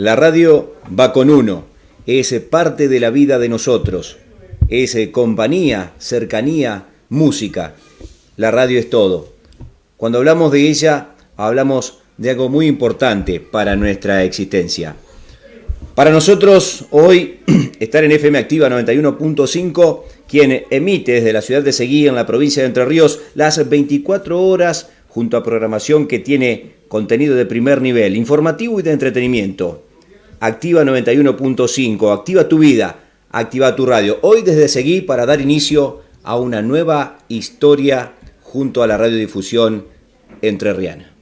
La radio va con uno, es parte de la vida de nosotros, es compañía, cercanía, música. La radio es todo. Cuando hablamos de ella, hablamos de algo muy importante para nuestra existencia. Para nosotros hoy estar en FM Activa 91.5, quien emite desde la ciudad de Seguí en la provincia de Entre Ríos las 24 horas junto a programación que tiene contenido de primer nivel, informativo y de entretenimiento. Activa 91.5, activa tu vida, activa tu radio. Hoy desde Seguí para dar inicio a una nueva historia junto a la radiodifusión entrerriana.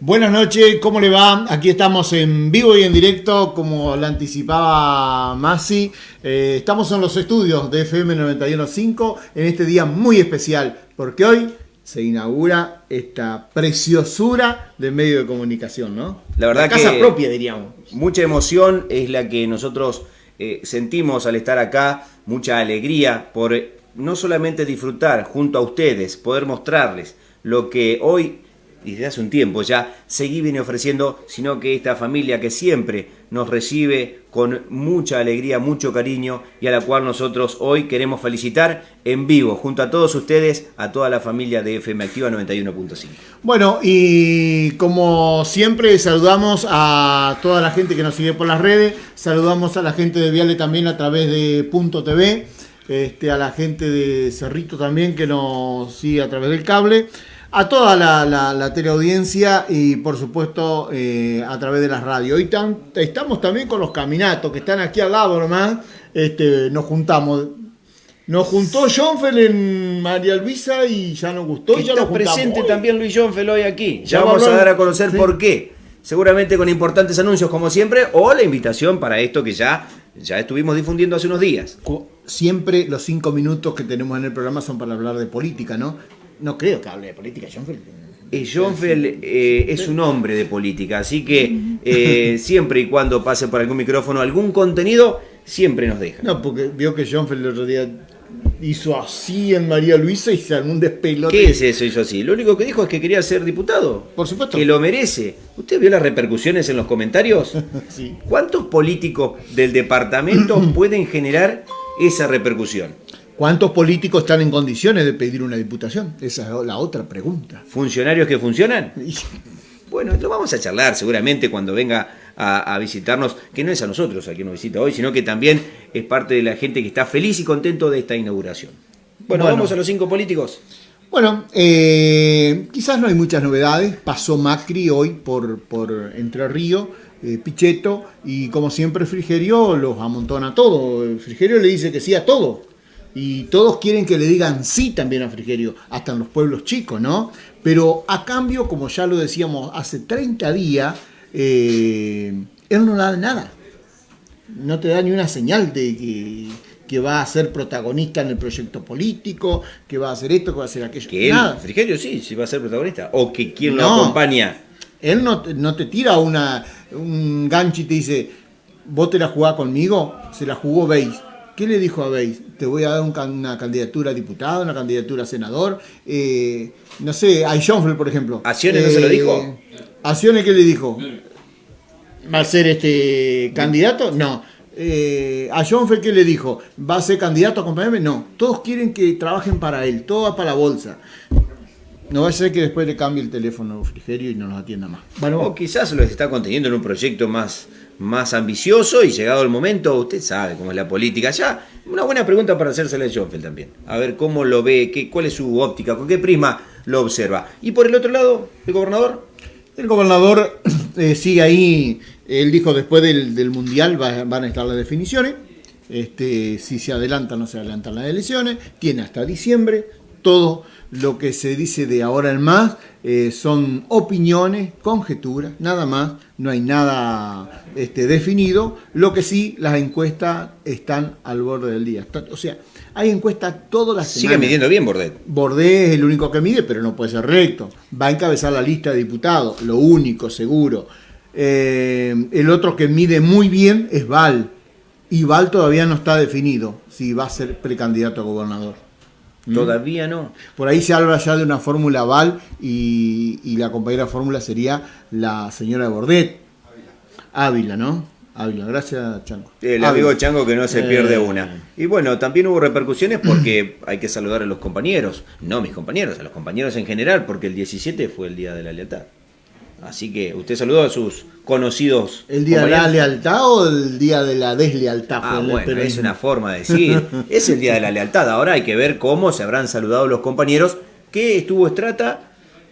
Buenas noches, ¿cómo le va? Aquí estamos en vivo y en directo, como la anticipaba Masi. Eh, estamos en los estudios de FM 91.5 en este día muy especial, porque hoy se inaugura esta preciosura de medio de comunicación, ¿no? La verdad casa propia, diríamos. Mucha emoción es la que nosotros eh, sentimos al estar acá, mucha alegría por eh, no solamente disfrutar junto a ustedes, poder mostrarles lo que hoy y desde hace un tiempo ya Seguí viene ofreciendo, sino que esta familia que siempre nos recibe con mucha alegría, mucho cariño y a la cual nosotros hoy queremos felicitar en vivo, junto a todos ustedes, a toda la familia de FM Activa 91.5. Bueno, y como siempre saludamos a toda la gente que nos sigue por las redes, saludamos a la gente de Viale también a través de Punto TV, este, a la gente de Cerrito también que nos sigue a través del cable a toda la, la, teleaudiencia y por supuesto eh, a través de las radios. Hoy estamos también con los caminatos que están aquí al lado nomás. Este, nos juntamos. Nos juntó Jonfel en María Luisa y ya nos gustó. y ya está presente también Luis Jonfel hoy aquí. Ya, vamos a dar a conocer por qué. Seguramente con importantes anuncios como siempre o la invitación para esto que ya, ya estuvimos difundiendo hace unos días. Siempre los cinco minutos que tenemos en el programa son para hablar de política, ¿no? No creo que hable de política, Schoenfeld. Eh, eh, es un hombre de política, así que eh, siempre y cuando pase por algún micrófono algún contenido, siempre nos deja. No, porque vio que Schoenfeld el otro día hizo así en María Luisa y se armó un despelote. ¿Qué es eso hizo así? Lo único que dijo es que quería ser diputado. Por supuesto. Que lo merece. ¿Usted vio las repercusiones en los comentarios? sí. ¿Cuántos políticos del departamento pueden generar esa repercusión? ¿Cuántos políticos están en condiciones de pedir una diputación? Esa es la otra pregunta. ¿Funcionarios que funcionan? Bueno, lo vamos a charlar seguramente cuando venga a, visitarnos, que no es a nosotros a quien nos visita hoy, sino que también es parte de la gente que está feliz y contento de esta inauguración. Bueno, vamos a los cinco políticos. Bueno, eh, quizás no hay muchas novedades. Pasó Macri hoy por, por Entre Ríos, eh, Pichetto, y como siempre Frigerio los amontona todo. Frigerio le dice que sí a todo y todos quieren que le digan sí también a Frigerio, hasta en los pueblos chicos, ¿no? Pero a cambio, como ya lo decíamos hace 30 días, eh, él no da nada. No te da ni una señal de que, va a ser protagonista en el proyecto político, que va a hacer esto, que va a hacer aquello. Que él, Frigerio sí, sí va a ser protagonista. O que quien lo acompaña. Él no, no te tira una, un gancho y te dice, vos te la jugás conmigo, se la jugó Beis ¿Qué le dijo a Beis? Te voy a dar una candidatura a diputado, una candidatura a senador. Eh, no sé, a Schoenfeld, por ejemplo. ¿A no se lo eh, dijo? ¿A qué le dijo? ¿Va a ser este candidato? No. Eh, a Schoenfeld, ¿qué le dijo? ¿Va a ser candidato a acompañarme? No. Todos quieren que trabajen para él, todo va para la bolsa. No va a ser que después le cambie el teléfono frigerio y no nos atienda más. Bueno, o quizás lo está conteniendo en un proyecto más más ambicioso y llegado el momento, usted sabe cómo es la política. Ya, una buena pregunta para hacérsela a Schoenfeld también. A ver cómo lo ve, qué, cuál es su óptica, con qué prisma lo observa. Y por el otro lado, el gobernador. El gobernador eh, sigue ahí, él dijo después del, Mundial van a estar las definiciones. Este, si se adelantan o no se adelantan las elecciones, tiene hasta diciembre, todo lo que se dice de ahora en más eh, son opiniones, conjeturas, nada más, no hay nada este, definido. Lo que sí, las encuestas están al borde del día. O sea, hay encuestas todas las semanas. Sigue midiendo bien Bordet. Bordet es el único que mide, pero no puede ser recto. Va a encabezar la lista de diputados, lo único, seguro. Eh, el otro que mide muy bien es Val. Y Val todavía no está definido si va a ser precandidato a gobernador. ¿Mm? Todavía no. Por ahí se habla ya de una fórmula Val y, la compañera fórmula sería la señora Bordet. Ávila, ¿no? Ávila, gracias Chango. El amigo Chango que no se pierde eh. una. Y bueno, también hubo repercusiones porque hay que saludar a los compañeros, no mis compañeros, a los compañeros en general, porque el 17 fue el Día de la Lealtad. Así que usted saludó a sus conocidos. ¿El día de la lealtad o el día de la deslealtad? Ah, bueno, es una forma de decir. es el día de la lealtad. Ahora hay que ver cómo se habrán saludado los compañeros que estuvo Estrata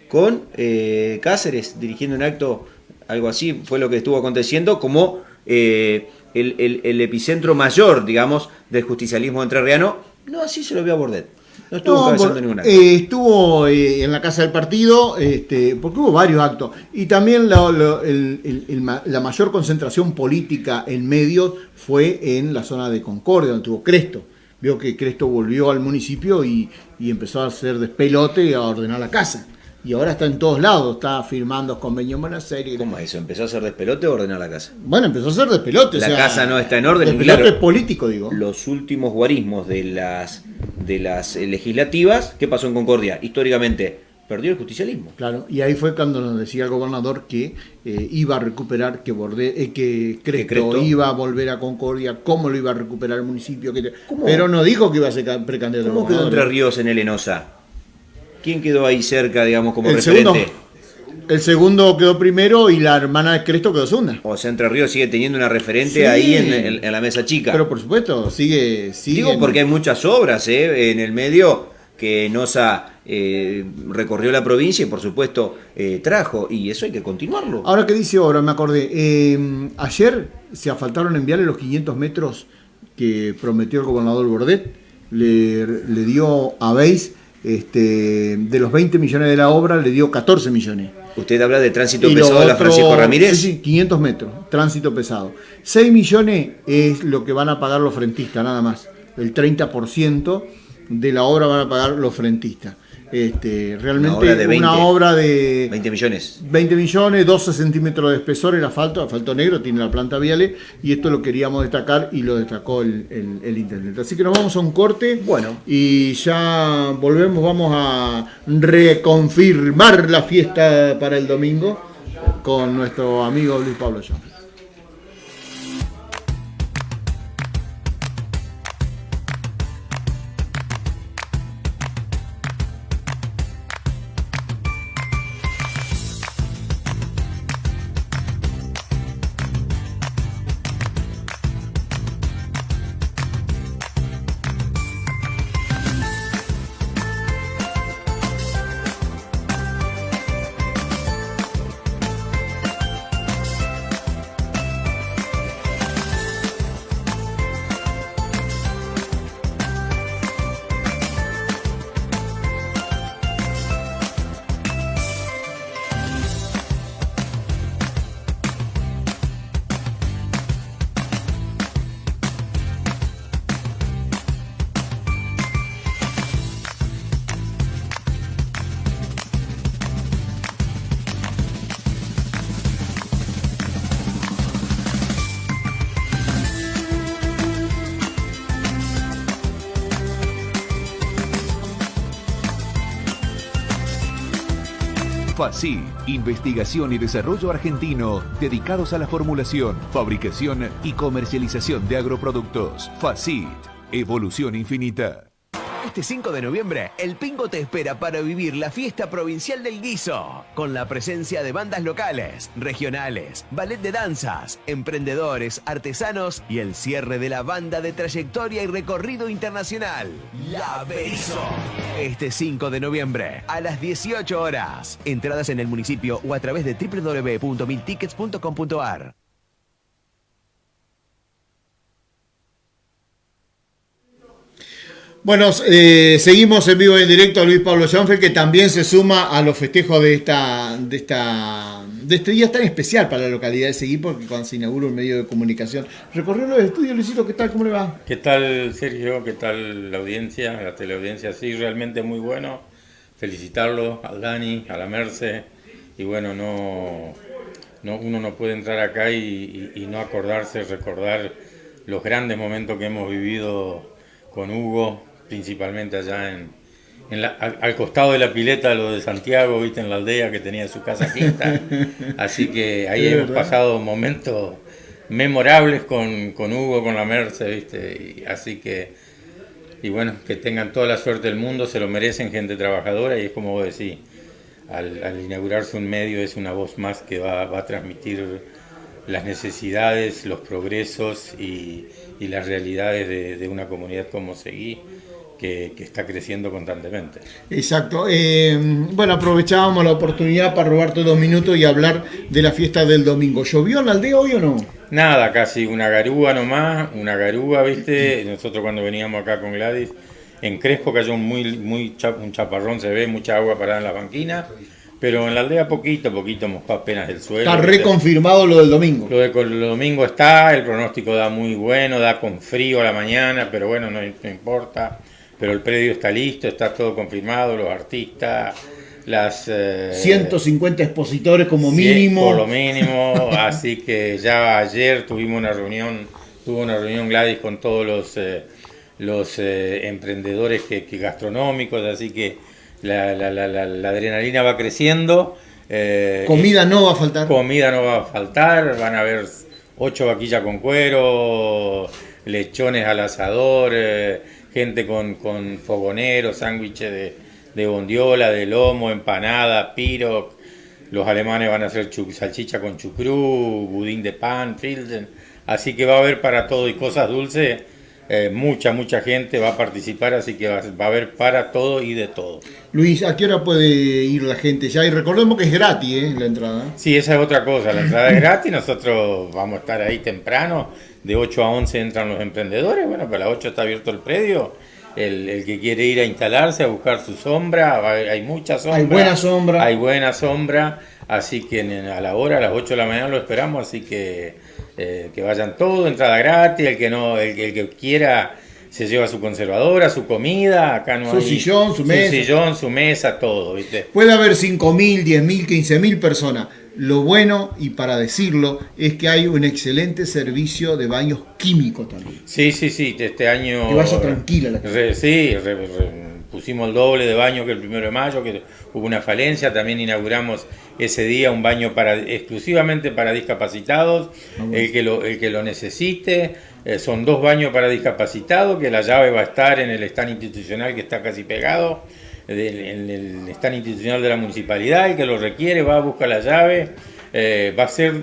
con eh, Cáceres dirigiendo un acto, algo así fue lo que estuvo aconteciendo, como eh, el, epicentro mayor, digamos, del justicialismo entrerriano. No, así se lo vio a Bordet. No estuvo ninguna. Eh, estuvo eh, en la casa del partido, este, porque hubo varios actos. Y también la, mayor concentración política en medios fue en la zona de Concordia, donde tuvo Cresto. Vio que Cresto volvió al municipio y, y empezó a hacer despelote y a ordenar la casa y ahora está en todos lados, está firmando convenios en Buenos Aires. ¿Cómo eso? ¿Empezó a hacer despelote o ordenar la casa? Bueno, empezó a hacer despelote. La casa no está en orden. Despelote político, digo. Los últimos guarismos de las, de las legislativas, ¿qué pasó en Concordia? Históricamente, perdió el justicialismo. Claro, y ahí fue cuando nos decía el gobernador que eh, iba a recuperar, que, Borde, eh, que Cresto, iba a volver a Concordia, cómo lo iba a recuperar el municipio. Que, pero no dijo que iba a ser precandidato. ¿Cómo quedó Entre Ríos en el Enosa? ¿Quién quedó ahí cerca, digamos, como el referente? Segundo, el segundo quedó primero y la hermana de Cresto quedó segunda. O sea, Entre Ríos sigue teniendo una referente ahí en, la mesa chica. Pero por supuesto, sigue. sigue Digo porque hay muchas obras ¿eh? en el medio que Nosa eh, recorrió la provincia y por supuesto eh, trajo, y eso hay que continuarlo. Ahora que dice ahora, me acordé, eh, ayer se afaltaron enviarle los 500 metros que prometió el gobernador Bordet, le, le dio a Beis este, de los 20 millones de la obra le dio 14 millones. Usted habla de tránsito pesado de la Francisco Ramírez. Sí, 500 metros, tránsito pesado. 6 millones es lo que van a pagar los frentistas, nada más. El 30% de la obra van a pagar los frentistas. Este, realmente una obra, de 20 millones. 20 millones, 12 centímetros de espesor el asfalto, asfalto negro, tiene la planta viale y esto lo queríamos destacar y lo destacó el, el, intendente. Así que nos vamos a un corte bueno. y ya volvemos, vamos a reconfirmar la fiesta para el domingo con nuestro amigo Luis Pablo Jones. Investigación y desarrollo argentino dedicados a la formulación, fabricación y comercialización de agroproductos. FACIT, evolución infinita. Este 5 de noviembre, el Pingo te espera para vivir la fiesta provincial del guiso, con la presencia de bandas locales, regionales, ballet de danzas, emprendedores, artesanos y el cierre de la banda de trayectoria y recorrido internacional, La Berizo. Este 5 de noviembre, a las 18 horas. Entradas en el municipio o a través de www.miltickets.com.ar. Bueno, eh, seguimos en vivo y en directo a Luis Pablo Schoenfeld, que también se suma a los festejos de esta, de esta, de este día tan especial para la localidad de Seguí, porque cuando se inaugura un medio de comunicación. Recorrió los estudios, Luisito, ¿qué tal? ¿Cómo le va? ¿Qué tal, Sergio? ¿Qué tal la audiencia, la teleaudiencia? Sí, realmente muy bueno. Felicitarlo al Dani, a la Merce. Y bueno, no, no uno no puede entrar acá y, y no acordarse, recordar los grandes momentos que hemos vivido con Hugo, principalmente allá en, al, costado de la pileta lo de Santiago, viste, en la aldea que tenía su casa quinta. Así que ahí hemos pasado momentos memorables con, con, Hugo, con la Merce, viste. Y, así que, y bueno, que tengan toda la suerte del mundo, se lo merecen gente trabajadora y es como vos decís, al, inaugurarse un medio es una voz más que va, va a transmitir las necesidades, los progresos y, y las realidades de, de, una comunidad como Seguí que, está creciendo constantemente. Exacto. Eh, bueno, aprovechábamos la oportunidad para robarte dos minutos y hablar de la fiesta del domingo. ¿Llovió en la aldea hoy o no? Nada, casi una garúa nomás, una garúa, ¿viste? Nosotros cuando veníamos acá con Gladys, en Crespo cayó muy, muy un chaparrón, se ve mucha agua parada en la banquina. Pero en la aldea poquito, poquito mojó apenas el suelo. Está reconfirmado lo del domingo. Lo de el domingo está, el pronóstico da muy bueno, da con frío a la mañana, pero bueno, no importa pero el predio está listo, está todo confirmado, los artistas, las... 150 eh, expositores como mínimo. Por lo mínimo, así que ya ayer tuvimos una reunión, tuvo una reunión Gladys con todos los, eh, los eh, emprendedores que, gastronómicos, así que la, la, la, la adrenalina va creciendo. comida no va a faltar. Comida no va a faltar, van a haber ocho vaquillas con cuero, lechones al asador gente con, con fogoneros, sándwiches de, de, bondiola, de lomo, empanada, piro. Los alemanes van a hacer salchicha con chucrú, budín de pan, filden. Así que va a haber para todo y cosas dulces. Eh, mucha, mucha gente va a participar, así que va, a haber para todo y de todo. Luis, ¿a qué hora puede ir la gente ya? Y recordemos que es gratis ¿eh? la entrada. Sí, esa es otra cosa, la entrada es gratis, nosotros vamos a estar ahí temprano, de 8 a 11 entran los emprendedores, bueno, para las 8 está abierto el predio, el, que quiere ir a instalarse, a buscar su sombra, hay mucha sombra. Hay buena sombra. Hay buena sombra, así que a la hora, a las 8 de la mañana lo esperamos, así que eh, que vayan todos, entrada gratis, el que no, el, el que quiera se lleva su conservadora, su comida, acá no su sillón, su mesa. Su sillón, su mesa, todo, ¿viste? Puede haber 5.000, 10.000, 15.000 personas. Lo bueno, y para decirlo, es que hay un excelente servicio de baños químicos también. Sí, sí, sí, este año... Que vaya tranquila la casa. sí, pusimos el doble de baño que el primero de mayo, que hubo una falencia, también inauguramos ese día un baño para exclusivamente para discapacitados, ah, el, que lo, el que lo necesite, eh, son dos baños para discapacitados, que la llave va a estar en el stand institucional que está casi pegado, en el stand institucional de la municipalidad, el que lo requiere va a buscar la llave, eh, va a ser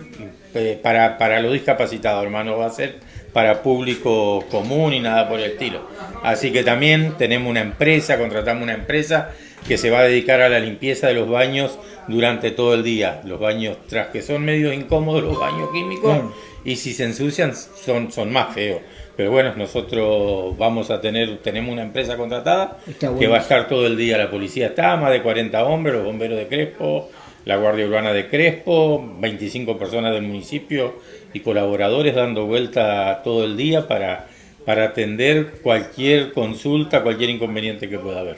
eh, para, para los discapacitados, hermano, va a ser para público común y nada por el estilo. Así que también tenemos una empresa, contratamos una empresa que se va a dedicar a la limpieza de los baños durante todo el día. Los baños, tras que son medio incómodos los baños químicos, y si se ensucian son, son más feos. Pero bueno, nosotros vamos a tener, tenemos una empresa contratada que va a estar todo el día. La policía está, más de 40 hombres, los bomberos de Crespo, la Guardia Urbana de Crespo, 25 personas del municipio y colaboradores dando vuelta todo el día para, para atender cualquier consulta, cualquier inconveniente que pueda haber.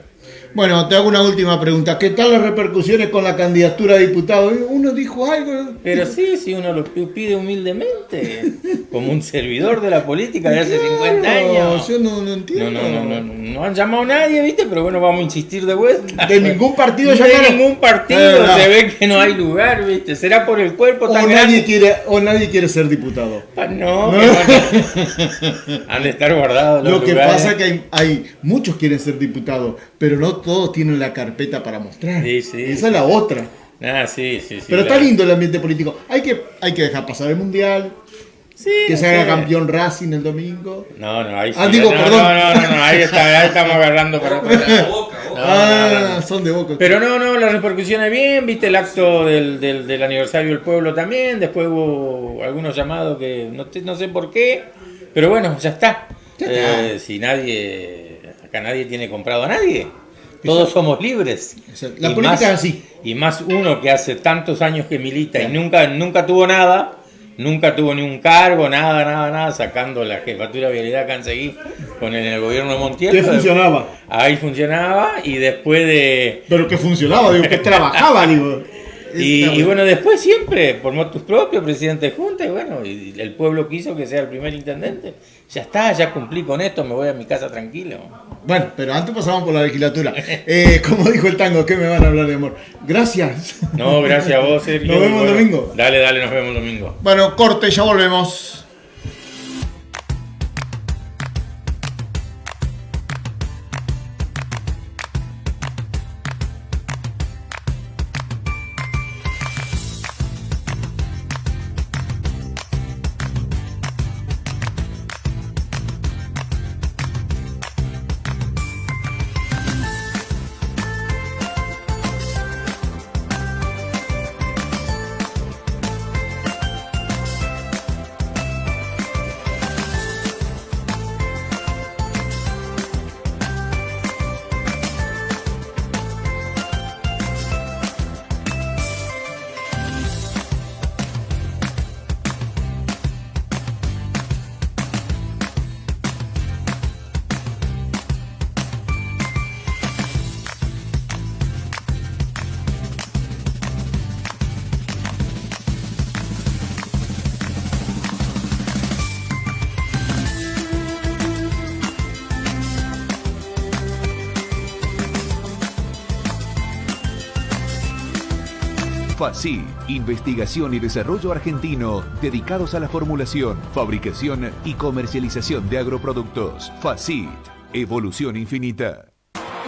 Bueno, te hago una última pregunta. ¿Qué tal las repercusiones con la candidatura a diputado? Uno dijo algo. Pero sí, sí, uno lo pide humildemente, como un servidor de la política de hace 50 años. Yo no, no entiendo. No, no, no, no, han llamado a nadie, ¿viste? Pero bueno, vamos a insistir de vuelta. De ningún partido De ningún partido, se ve que no hay lugar, ¿viste? Será por el cuerpo tan o nadie Quiere, o nadie quiere ser diputado. Ah, no, han de estar guardados. Lo que pasa es que hay, hay muchos quieren ser diputados, pero no todos tienen la carpeta para mostrar. Esa es la otra. Ah, sí, sí, sí. Pero está lindo el ambiente político. Hay que, hay que dejar pasar el mundial. que se haga campeón Racing el domingo. No, no, ahí sí. Ah, digo, no, perdón. No, no, no, ahí, está, ahí estamos agarrando para ah, son de boca. Pero no, no, la repercusión es bien. Viste el acto del, del, del, aniversario del pueblo también. Después hubo algunos llamados que no, no sé por qué. Pero bueno, ya está. Eh, si nadie, acá nadie tiene comprado a nadie. Todos somos libres. La política es así. Y más uno que hace tantos años que milita y nunca, nunca tuvo nada, nunca tuvo ni un cargo, nada, nada, nada, sacando la jefatura de vialidad que han seguido con el, el gobierno de Montiel. ¿Qué funcionaba? Ahí funcionaba y después de... Pero que funcionaba, digo, que trabajaba, digo. Y, bueno, después siempre, por motus propios, presidente de Junta, y bueno, y el pueblo quiso que sea el primer intendente. Ya está, ya cumplí con esto, me voy a mi casa tranquilo. Bueno, pero antes pasamos por la legislatura. Eh, como dijo el tango, ¿qué me van a hablar de amor? Gracias. No, gracias a vos, Sergio. Nos vemos el domingo. Dale, dale, nos vemos el domingo. Bueno, corte, ya volvemos. FACI, investigación y desarrollo argentino dedicados a la formulación, fabricación y comercialización de agroproductos. FACI, evolución infinita.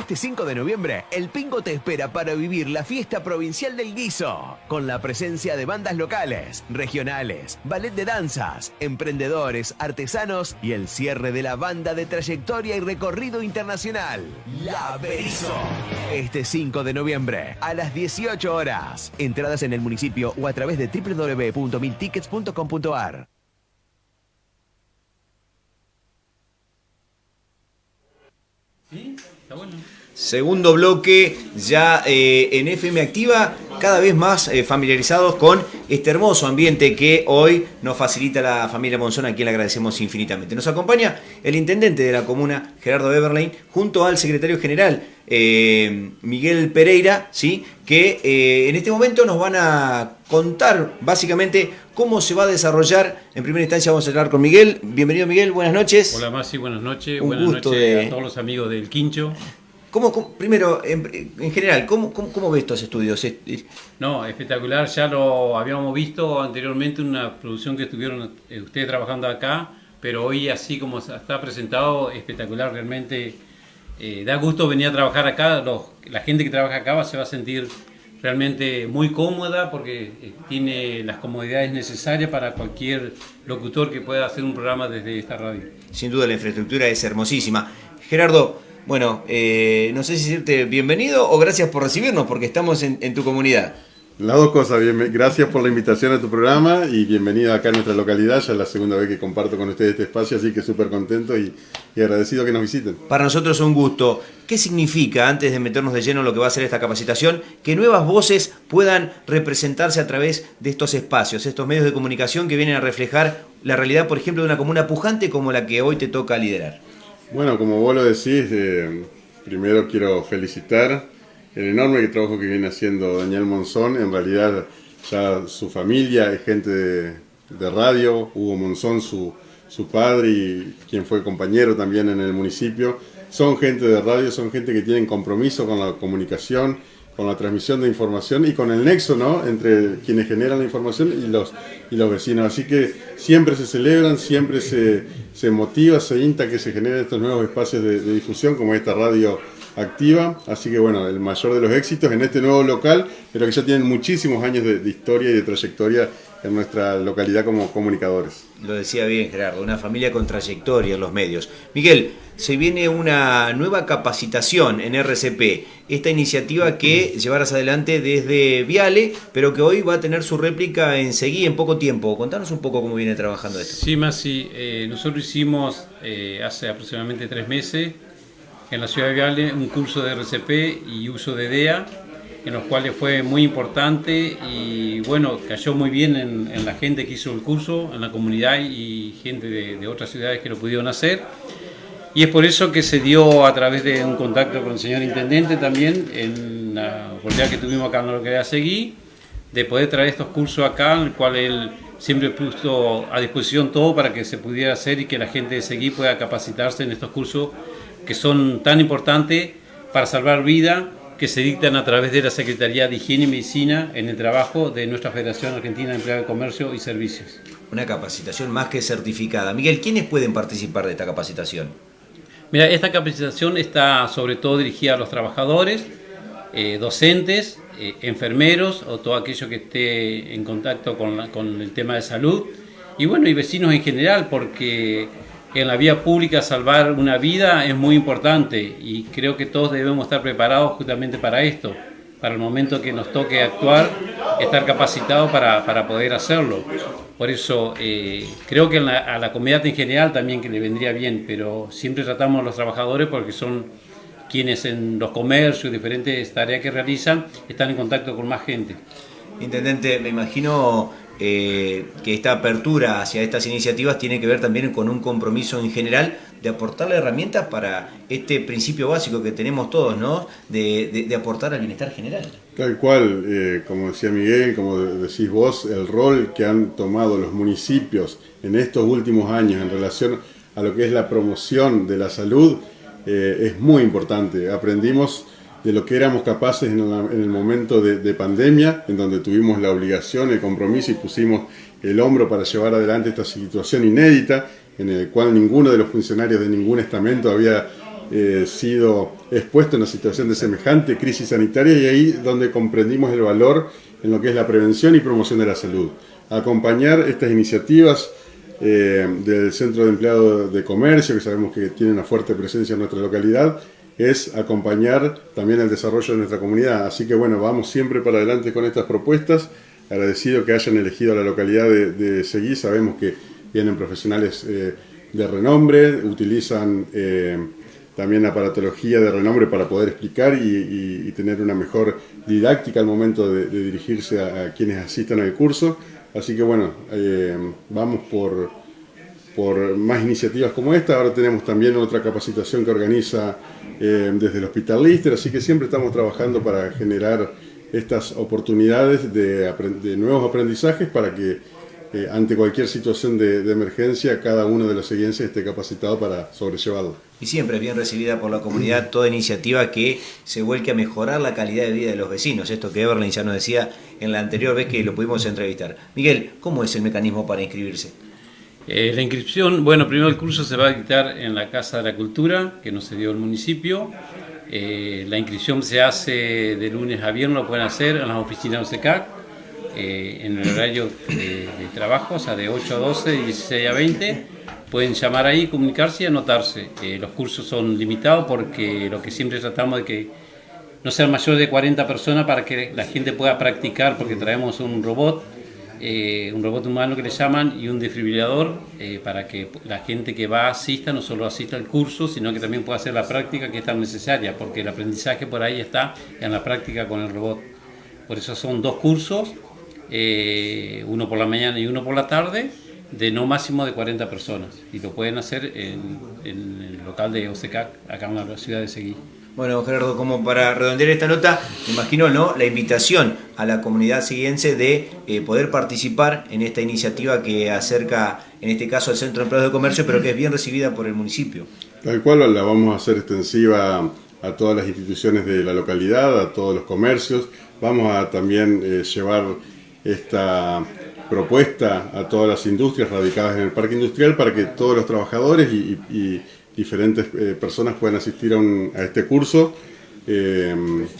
Este 5 de noviembre, el Pingo te espera para vivir la fiesta provincial del guiso, con la presencia de bandas locales, regionales, ballet de danzas, emprendedores, artesanos y el cierre de la banda de trayectoria y recorrido internacional, La Berizo. Este 5 de noviembre, a las 18 horas. Entradas en el municipio o a través de www.miltickets.com.ar. ¿Sí? Segundo bloque, ya eh, en FM Activa, cada vez más eh, familiarizados con este hermoso ambiente que hoy nos facilita la familia Monzón, a quien le agradecemos infinitamente. Nos acompaña el intendente de la comuna, Gerardo Eberlein, junto al secretario general, eh, Miguel Pereira, ¿sí? que en este momento nos van a contar básicamente cómo se va a desarrollar. En primera instancia vamos a hablar con Miguel. Bienvenido Miguel, buenas noches. Hola Masi, buenas noches. buenas noches a todos los amigos del Quincho. ¿Cómo, primero, en, general, ¿cómo, cómo, ves estos estudios? No, espectacular. Ya lo habíamos visto anteriormente, una producción que estuvieron eh, ustedes trabajando acá, pero hoy así como está presentado, espectacular realmente. Eh, da gusto venir a trabajar acá. la gente que trabaja acá se va a sentir realmente muy cómoda porque eh, tiene las comodidades necesarias para cualquier locutor que pueda hacer un programa desde esta radio. Sin duda la infraestructura es hermosísima. Gerardo, bueno, eh, no sé si decirte bienvenido o gracias por recibirnos porque estamos en, tu comunidad. Las dos cosas, gracias por la invitación a tu programa y bienvenido acá a nuestra localidad, ya es la segunda vez que comparto con ustedes este espacio, así que súper contento y, agradecido que nos visiten. Para nosotros es un gusto. ¿Qué significa, antes de meternos de lleno en lo que va a ser esta capacitación, que nuevas voces puedan representarse a través de estos espacios, estos medios de comunicación que vienen a reflejar la realidad, por ejemplo, de una comuna pujante como la que hoy te toca liderar? Bueno, como vos lo decís, eh, primero quiero felicitar el enorme trabajo que viene haciendo Daniel Monzón. En realidad ya su familia es gente de, radio, Hugo Monzón, su, su padre y quien fue compañero también en el municipio. Son gente de radio, son gente que tienen compromiso con la comunicación con la transmisión de información y con el nexo ¿no? entre quienes generan la información y los, y los vecinos. Así que siempre se celebran, siempre se, se motiva, se insta que se generen estos nuevos espacios de, difusión como esta radio activa. Así que bueno, el mayor de los éxitos en este nuevo local, pero que ya tienen muchísimos años de, de historia y de trayectoria en nuestra localidad como comunicadores. Lo decía bien Gerardo, una familia con trayectoria en los medios. Miguel, se viene una nueva capacitación en RCP, esta iniciativa que llevarás adelante desde Viale, pero que hoy va a tener su réplica en Seguí en poco tiempo. Contanos un poco cómo viene trabajando esto. Sí, Masi, eh, nosotros hicimos eh, hace aproximadamente tres meses en la ciudad de Viale un curso de RCP y uso de DEA en los cuales fue muy importante y bueno, cayó muy bien en, la gente que hizo el curso, en la comunidad y gente de, otras ciudades que lo pudieron hacer. Y es por eso que se dio a través de un contacto con el señor Intendente también, en la oportunidad que tuvimos acá en lo que seguir, de poder traer estos cursos acá, en el cual él siempre puso a disposición todo para que se pudiera hacer y que la gente de Seguí pueda capacitarse en estos cursos que son tan importantes para salvar vida, que se dictan a través de la Secretaría de Higiene y Medicina en el trabajo de nuestra Federación Argentina de Empleados de Comercio y Servicios. Una capacitación más que certificada. Miguel, ¿quiénes pueden participar de esta capacitación? Mira, esta capacitación está sobre todo dirigida a los trabajadores, eh, docentes, eh, enfermeros o todo aquello que esté en contacto con, el tema de salud y bueno, y vecinos en general, porque en la vía pública salvar una vida es muy importante y creo que todos debemos estar preparados justamente para esto, para el momento que nos toque actuar, estar capacitados para, poder hacerlo. Por eso eh, creo que a la comunidad en general también que le vendría bien, pero siempre tratamos a los trabajadores porque son quienes en los comercios, diferentes tareas que realizan, están en contacto con más gente. Intendente, me imagino eh, que esta apertura hacia estas iniciativas tiene que ver también con un compromiso en general de aportarle herramientas para este principio básico que tenemos todos, ¿no? De, aportar al bienestar general. Tal cual, eh, como decía Miguel, como decís vos, el rol que han tomado los municipios en estos últimos años en relación a lo que es la promoción de la salud eh, es muy importante. Aprendimos de lo que éramos capaces en, el momento de, pandemia, en donde tuvimos la obligación, el compromiso y pusimos el hombro para llevar adelante esta situación inédita, en el cual ninguno de los funcionarios de ningún estamento había eh, sido expuesto en una situación de semejante crisis sanitaria y ahí donde comprendimos el valor en lo que es la prevención y promoción de la salud. Acompañar estas iniciativas eh, del Centro de Empleados de Comercio, que sabemos que tiene una fuerte presencia en nuestra localidad, es acompañar también el desarrollo de nuestra comunidad. Así que bueno, vamos siempre para adelante con estas propuestas. Agradecido que hayan elegido la localidad de, Seguí. Sabemos que vienen profesionales eh, de renombre, utilizan eh, también aparatología de renombre para poder explicar y, tener una mejor didáctica al momento de, dirigirse a, quienes asistan al curso. Así que bueno, eh, vamos por, por más iniciativas como esta. Ahora tenemos también otra capacitación que organiza eh, desde el Hospital Lister, así que siempre estamos trabajando para generar estas oportunidades de, nuevos aprendizajes para que eh, ante cualquier situación de, emergencia cada uno de los siguientes esté capacitado para sobrellevarlo. Y siempre es bien recibida por la comunidad toda iniciativa que se vuelque a mejorar la calidad de vida de los vecinos. Esto que Everlyn ya nos decía en la anterior vez que lo pudimos entrevistar. Miguel, ¿cómo es el mecanismo para inscribirse? Eh, la inscripción, bueno, primero el curso se va a dictar en la Casa de la Cultura, que nos dio el municipio. Eh, la inscripción se hace de lunes a viernes, lo pueden hacer en las oficinas de OCECAC, eh, en el horario de, trabajo, o sea, de 8 a 12 y 16 a 20. Pueden llamar ahí, comunicarse y anotarse. los cursos son limitados porque lo que siempre tratamos de que no sean mayor de 40 personas para que la gente pueda practicar, porque traemos un robot eh, un robot humano que le llaman y un desfibrilador eh, para que la gente que va asista no solo asista al curso, sino que también pueda hacer la práctica que es tan necesaria, porque el aprendizaje por ahí está en la práctica con el robot. Por eso son dos cursos, eh, uno por la mañana y uno por la tarde, de no máximo de 40 personas. Y lo pueden hacer en, en el local de OCECAC, acá en la ciudad de Seguí. Bueno, Gerardo, como para redondear esta nota, me imagino ¿no? la invitación a la comunidad siguiense de eh, poder participar en esta iniciativa que acerca, en este caso, al Centro de Empleados de Comercio, pero que es bien recibida por el municipio. Tal cual la vamos a hacer extensiva a todas las instituciones de la localidad, a todos los comercios. Vamos a también eh, llevar esta propuesta a todas las industrias radicadas en el parque industrial para que todos los trabajadores y diferentes eh, personas pueden asistir a, este curso, eh,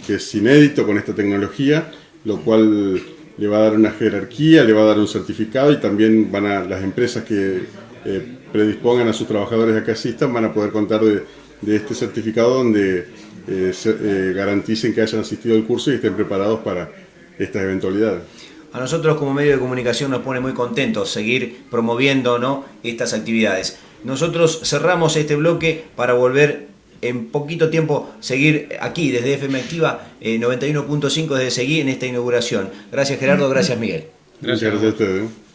que es inédito con esta tecnología, lo cual le va a dar una jerarquía, le va a dar un certificado y también van a las empresas que eh, predispongan a sus trabajadores a que asistan van a poder contar de, este certificado donde garanticen que hayan asistido al curso y estén preparados para estas eventualidades. A nosotros como medio de comunicación nos pone muy contentos seguir promoviendo ¿no? estas actividades. Nosotros cerramos este bloque para volver en poquito tiempo seguir aquí desde FM Activa 91.5 desde seguir en esta inauguración. Gracias Gerardo, gracias Miguel. Gracias, gracias a ustedes.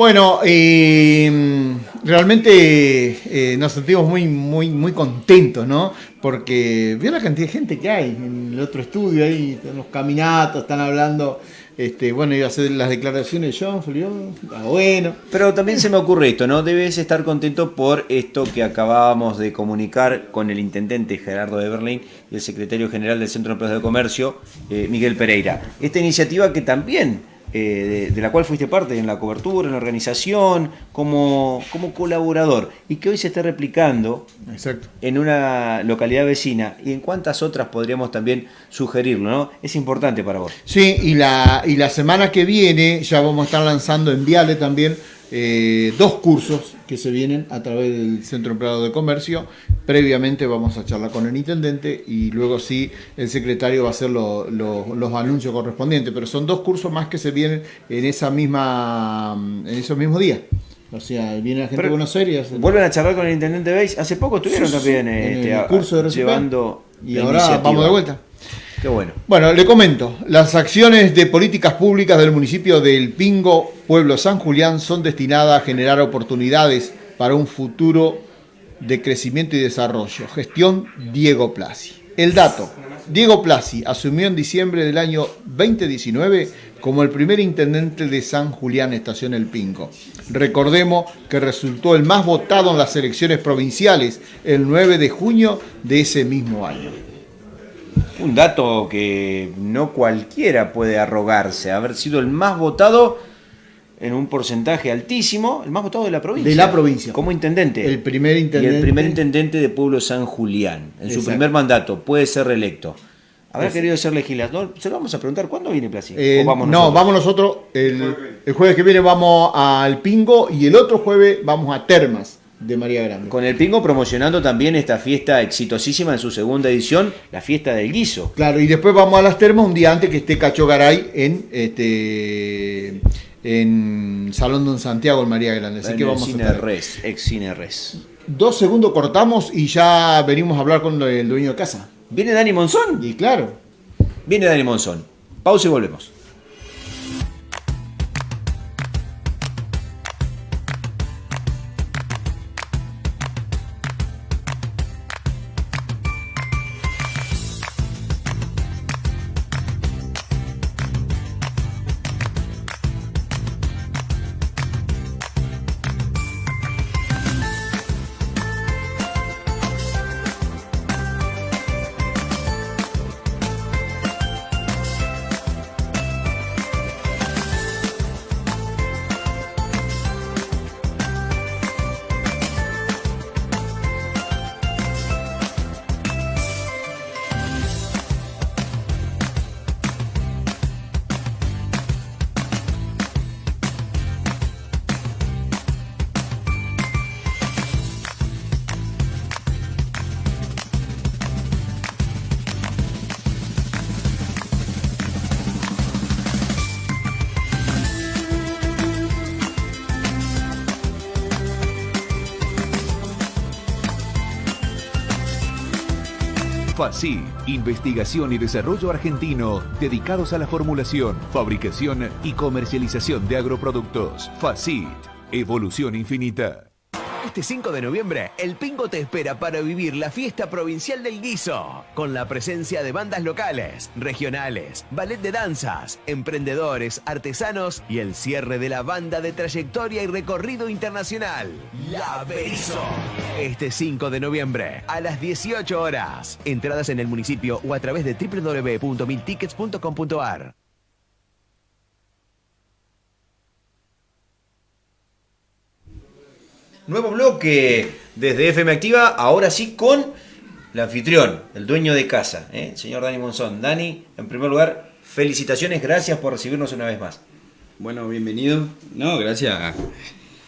Bueno, eh, realmente eh, nos sentimos muy, muy, muy contentos, ¿no? Porque vio la cantidad de gente que hay en el otro estudio, ahí, en los caminatos, están hablando. Este, bueno, iba a hacer las declaraciones de John, Felipe, ah, bueno. Pero también se me ocurre esto, ¿no? Debes estar contento por esto que acabábamos de comunicar con el intendente Gerardo de y el secretario general del Centro de Empresas de Comercio, eh, Miguel Pereira. Esta iniciativa que también eh, de, de, la cual fuiste parte en la cobertura, en la organización, como, como colaborador, y que hoy se está replicando Exacto. en una localidad vecina, y en cuántas otras podríamos también sugerirlo, ¿no? Es importante para vos. Sí, y la, y la semana que viene ya vamos a estar lanzando en Viale también eh, dos cursos que se vienen a través del Centro Empleado de Comercio. Previamente vamos a charlar con el intendente y luego sí el secretario va a hacer lo, lo, los anuncios correspondientes. Pero son dos cursos más que se vienen en esa misma en esos mismos días. O sea, viene la gente Pero de Buenos Aires. Vuelven a charlar con el intendente Beis. Hace poco estuvieron Sí, también en este, el curso de llevando Y ahora iniciativa. vamos de vuelta. Qué bueno. Bueno, le comento, las acciones de políticas públicas del municipio del Pingo, pueblo San Julián, son destinadas a generar oportunidades para un futuro de crecimiento y desarrollo. Gestión Diego Plasi. El dato, Diego Plasi asumió en diciembre del año 2019 como el primer intendente de San Julián Estación El Pingo. Recordemos que resultó el más votado en las elecciones provinciales el 9 de junio de ese mismo año. Un dato que no cualquiera puede arrogarse, haber sido el más votado en un porcentaje altísimo, el más votado de la provincia. De la provincia. Como intendente. El primer Y intendente. el primer intendente de Pueblo San Julián. En su primer mandato puede ser reelecto. Habrá Exacto. querido ser legislador. Se lo vamos a preguntar, ¿cuándo viene Plasi? Eh, ¿O vamos no, vamos nosotros. El, el jueves que viene vamos al Pingo y el otro jueves vamos a Termas de María Grande. Con el Pingo promocionando también esta fiesta exitosísima en su segunda edición, la fiesta del guiso. Claro, y después vamos a las Termas un día antes que esté Cacho Garay en este en Salón Don Santiago en María Grande. Así en que el vamos a Cine estar. Res, ex Cine Res. Dos segundos cortamos y ya venimos a hablar con el dueño de casa. ¿Viene Dani Monzón? Y claro, Viene Dani Monzón. Pausa y volvemos. FACI, Investigación y Desarrollo Argentino, dedicados a la formulación, fabricación y comercialización de agroproductos. FACIT, Evolución Infinita. Este 5 de noviembre, el Pingo te espera para vivir la fiesta provincial del guiso, con la presencia de bandas locales, regionales, ballet de danzas, emprendedores, artesanos y el cierre de la banda de trayectoria y recorrido internacional, La Berizo. Este 5 de noviembre, a las 18 horas. Entradas en el municipio o a través de www.miltickets.com.ar. Nuevo bloque desde FM Activa, ahora sí con el anfitrión, el dueño de casa, ¿eh? el señor Dani Monzón. Dani, en primer lugar, felicitaciones, gracias por recibirnos una vez más. Bueno, bienvenido. No, gracias.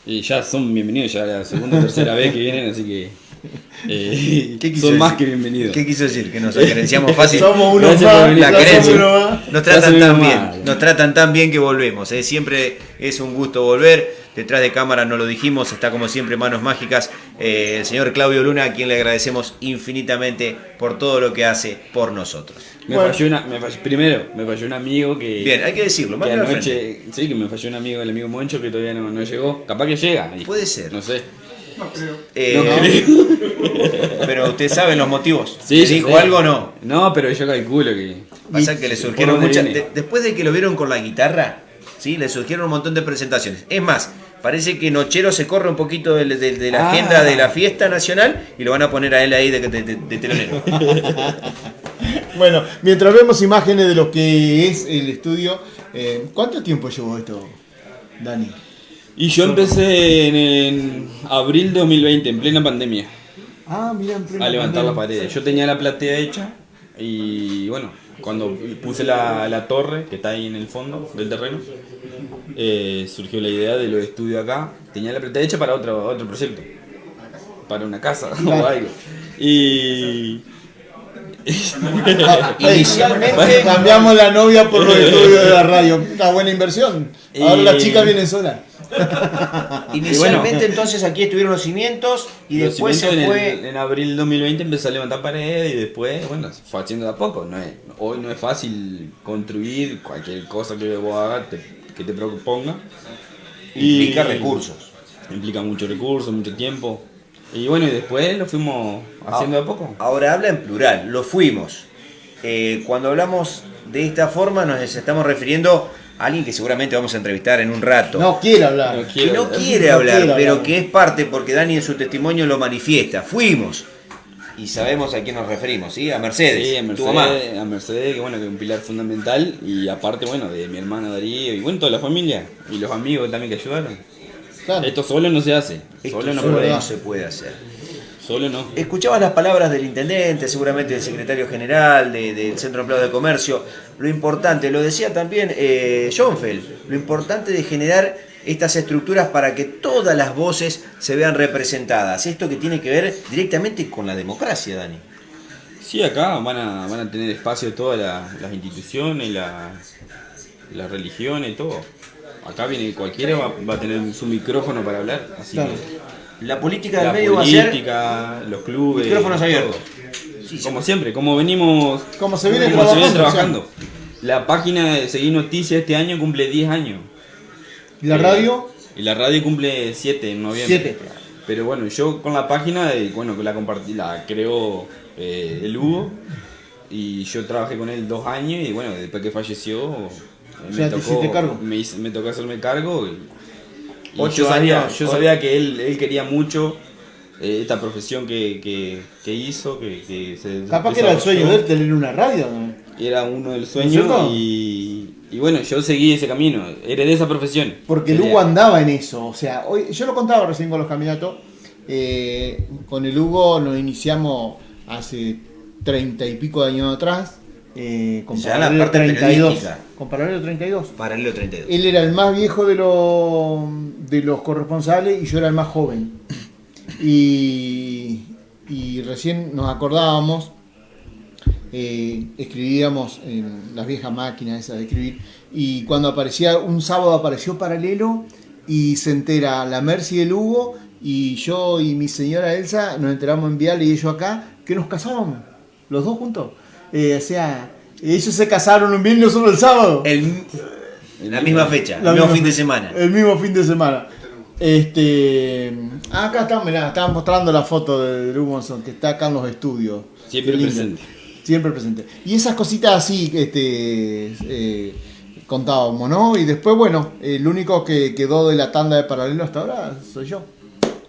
Y ya son bienvenidos, ya la segunda o tercera vez que vienen, así que eh, ¿Qué quiso son más que bienvenidos. ¿Qué quiso decir? Que nos acerenciamos fácil. somos unos más, la querencia. unos más. Nos tratan tan bien, mal. nos tratan tan bien que volvemos. ¿eh? Siempre es un gusto volver. Detrás de cámara no lo dijimos, está como siempre Manos Mágicas, eh, el señor Claudio Luna, a quien le agradecemos infinitamente por todo lo que hace por nosotros. Me falló una, me falló- primero, me falló un amigo que. Bien, hay que decirlo, que anoche, sí, que me falló un amigo, el amigo Moncho, que todavía no, no llegó. Capaz que llega. y- Puede ser. No sé. Eh, No creo. pero usted sabe los motivos. Sí, ¿Le yo dijo algo o no? No, pero yo calculo que. Pasa que le ¿Por surgieron muchas. de- después de que lo vieron con la guitarra, ¿sí? le surgieron un montón de presentaciones. Es más, parece que Nochero se corre un poquito de, de- de la Ah. agenda de la fiesta nacional y lo van a poner a él ahí de, de- de- de telonero. Bueno, mientras vemos imágenes de lo que es el estudio, eh, ¿cuánto tiempo llevó esto, Dani? Y yo empecé en, en abril de 2020, en plena pandemia, Ah, mira, en plena a levantar la pandemia. pared. Yo tenía la platea hecha y bueno, cuando puse la, la torre que está ahí en el fondo del terreno, eh, surgió la idea de los estudios acá. Tenía la platea hecha para otro, otro proyecto, para una casa o algo. Y... Inicialmente- cambiamos la novia por los estudios de la radio. Una buena inversión. Ahora Y- las chicas vienen solas. Inicialmente entonces aquí estuvieron los cimientos y Los después se fue... En, en abril 2020 empecé a levantar paredes y después, bueno, se fue haciendo de a poco. No es, hoy no es fácil construir cualquier cosa que vos hagas, te- que te proponga. Implica recursos. Implica mucho recursos, mucho tiempo. Y bueno, y después lo fuimos haciendo de a poco. Ahora habla en plural, lo fuimos. Eh, cuando hablamos de esta forma nos estamos refiriendo alguien que seguramente vamos a entrevistar en un rato. No quiere hablar. No que no quiere No hablar, quiere pero hablar. que es parte, porque Dani en su testimonio lo manifiesta. Fuimos. Y sabemos a quién nos referimos, ¿sí? A Mercedes, Sí, a tu mamá. Mercedes, a Mercedes, que bueno, que es un pilar fundamental. Y aparte, bueno, de mi hermano Darío y bueno, toda la familia. Y los amigos también que ayudaron. Claro. Esto solo no se hace. Esto Solo no solo puede. no se puede hacer. Solo no. Escuchabas las palabras del intendente, seguramente del secretario general, de- del Centro de Empleado de Comercio. Lo importante, lo decía también eh, Schoenfeld, lo importante de generar estas estructuras para que todas las voces se vean representadas. Esto que tiene que ver directamente con la democracia, Dani. Sí, acá van a, van a tener espacio todas la- las instituciones, la- las religiones, todo. Acá viene cualquiera, va, va a tener su micrófono para hablar. Así Claro. que La política del la medio va a ser política, los clubes. micrófonos abiertos. Sí, Como siempre, como venimos Como se viene como se viene trabajando. La página de Seguir Noticias este año cumple 10 años. ¿Y la Eh, radio? Y la radio cumple 7 en noviembre. Siete. Pero bueno, yo con la página, eh, bueno, que la compartí, la creó eh, el Hugo. Y yo trabajé con él dos años y bueno, después que falleció, eh, Ya te hiciste cargo. Me, hice- me tocó hacerme cargo. Y Ocho yo sabía, años, yo sabía que él, él quería mucho eh, esta profesión que, que, que hizo, que, que se Capaz que era el sueño de él tener una radio. ¿no? Era uno del ¿No es sueño y, y bueno, yo seguí ese camino, heredé esa profesión. Porque Hugo andaba en eso. O sea, hoy, yo lo contaba recién con los caminatos. eh, con el Hugo nos iniciamos hace treinta y pico de años atrás. Eh, con Ya la Paralelo parte 32. periodística. Con Paralelo 32. Paralelo 32. Él era el más viejo de los, de los corresponsales y yo era el más joven. Y, y recién nos acordábamos, eh, escribíamos en las viejas máquinas esas de escribir, y cuando aparecía, un sábado apareció paralelo y se entera la Mercy y el Hugo, y yo y mi señora Elsa nos enteramos en Vial y ellos acá, que nos casábamos, los dos juntos. Eh, o sea, ellos se casaron un viernes, nosotros el sábado. El- la misma fecha, La el mismo fin de semana. El mismo fin de semana. Este, ah, acá están, mirá, estaban mostrando la foto de Monzón, que está acá en los estudios. Siempre presente. Siempre presente. Y esas cositas así, este, eh, contábamos, ¿no? Y después, bueno, el único que quedó de la tanda de paralelo hasta ahora soy yo.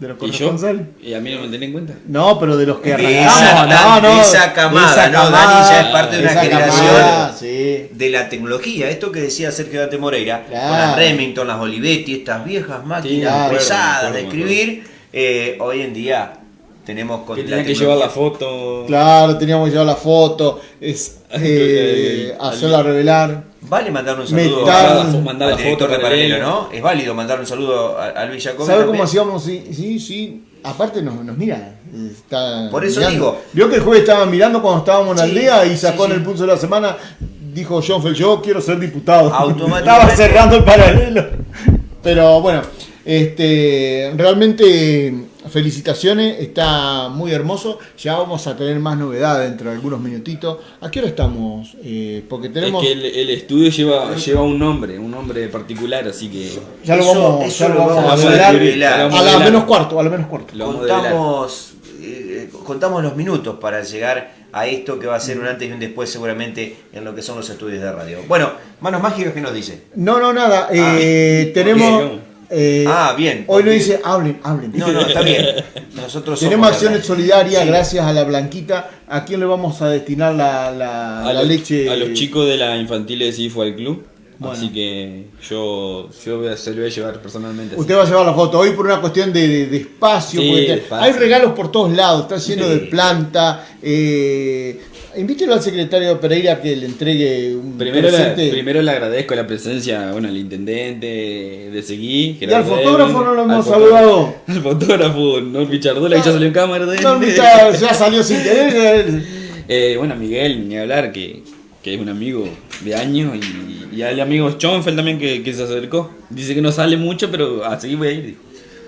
De los ¿Y yo? ¿Y a mí no me tenés en cuenta? No, pero de los que De arrancamos, esa, no, no, de esa camada, ¿no? Dani ya es parte de una generación camada, sí. de la tecnología. Esto que decía Sergio Dante Moreira, Claro. con las Remington, las Olivetti, estas viejas máquinas claro, pesadas acuerdo, de escribir, eh, hoy en día tenemos con Que la tenían que llevar la foto. Claro, teníamos que llevar la foto, es, eh, hacerla revelar. Vale mandar un saludo a- Mandar la al foto de paralelo, paralelo. ¿no? Es válido mandar un saludo a, a Luis Jacobi. ¿Sabe también. cómo hacíamos? Sí, sí, sí. Aparte nos, nos mira. Está Por eso mirando. digo. Vio que el jueves estaba mirando cuando estábamos en la Sí, aldea y sacó sí, en el pulso de la semana. Dijo John yo quiero ser diputado. Estaba cerrando el paralelo. Pero bueno, Este, realmente felicitaciones, está muy hermoso. Ya vamos a tener más novedades dentro de algunos minutitos. ¿A qué hora estamos? Eh, porque tenemos. Es que el, el estudio lleva, lleva un nombre, un nombre particular, así que. Ya lo vamos, eso ya lo lo vamos vamos a develar. a la menos cuarto, a la menos cuarto. Lo contamos, eh, contamos los minutos para llegar a esto que va a ser un antes y un después seguramente en lo que son los estudios de radio. Bueno, Manos Mágicas, ¿qué nos dice? No, no, nada. eh, tenemos. ok. Eh, Ah, bien. Hoy nos dice, hablen, hablen. No, no, está bien. Nosotros Tenemos acciones solidarias Sí. gracias a la Blanquita. ¿A quién le vamos a destinar la, la- a, la los, leche? a los chicos de la infantil de CIFO al club. Bueno. Así que yo, yo voy a, se lo voy a llevar personalmente. Usted va a llevar la foto hoy por una cuestión de, de- de espacio. Sí, porque te- espacio. hay regalos por todos lados, está lleno Sí. de planta. Eh, invítelo al secretario Pereira que le entregue un Primero, presente. primero le agradezco la presencia bueno, al intendente de Seguí. Y al fotógrafo no lo hemos al saludado. Al fotógrafo, no Pichardola, que ya salió en cámara. de- No, ya, ya salió sin querer. Eh, bueno, Miguel, ni hablar, que, que es un amigo de años. Y, y al amigo Schoenfeld también que, que se acercó. Dice que no sale mucho, pero a seguir voy a ir.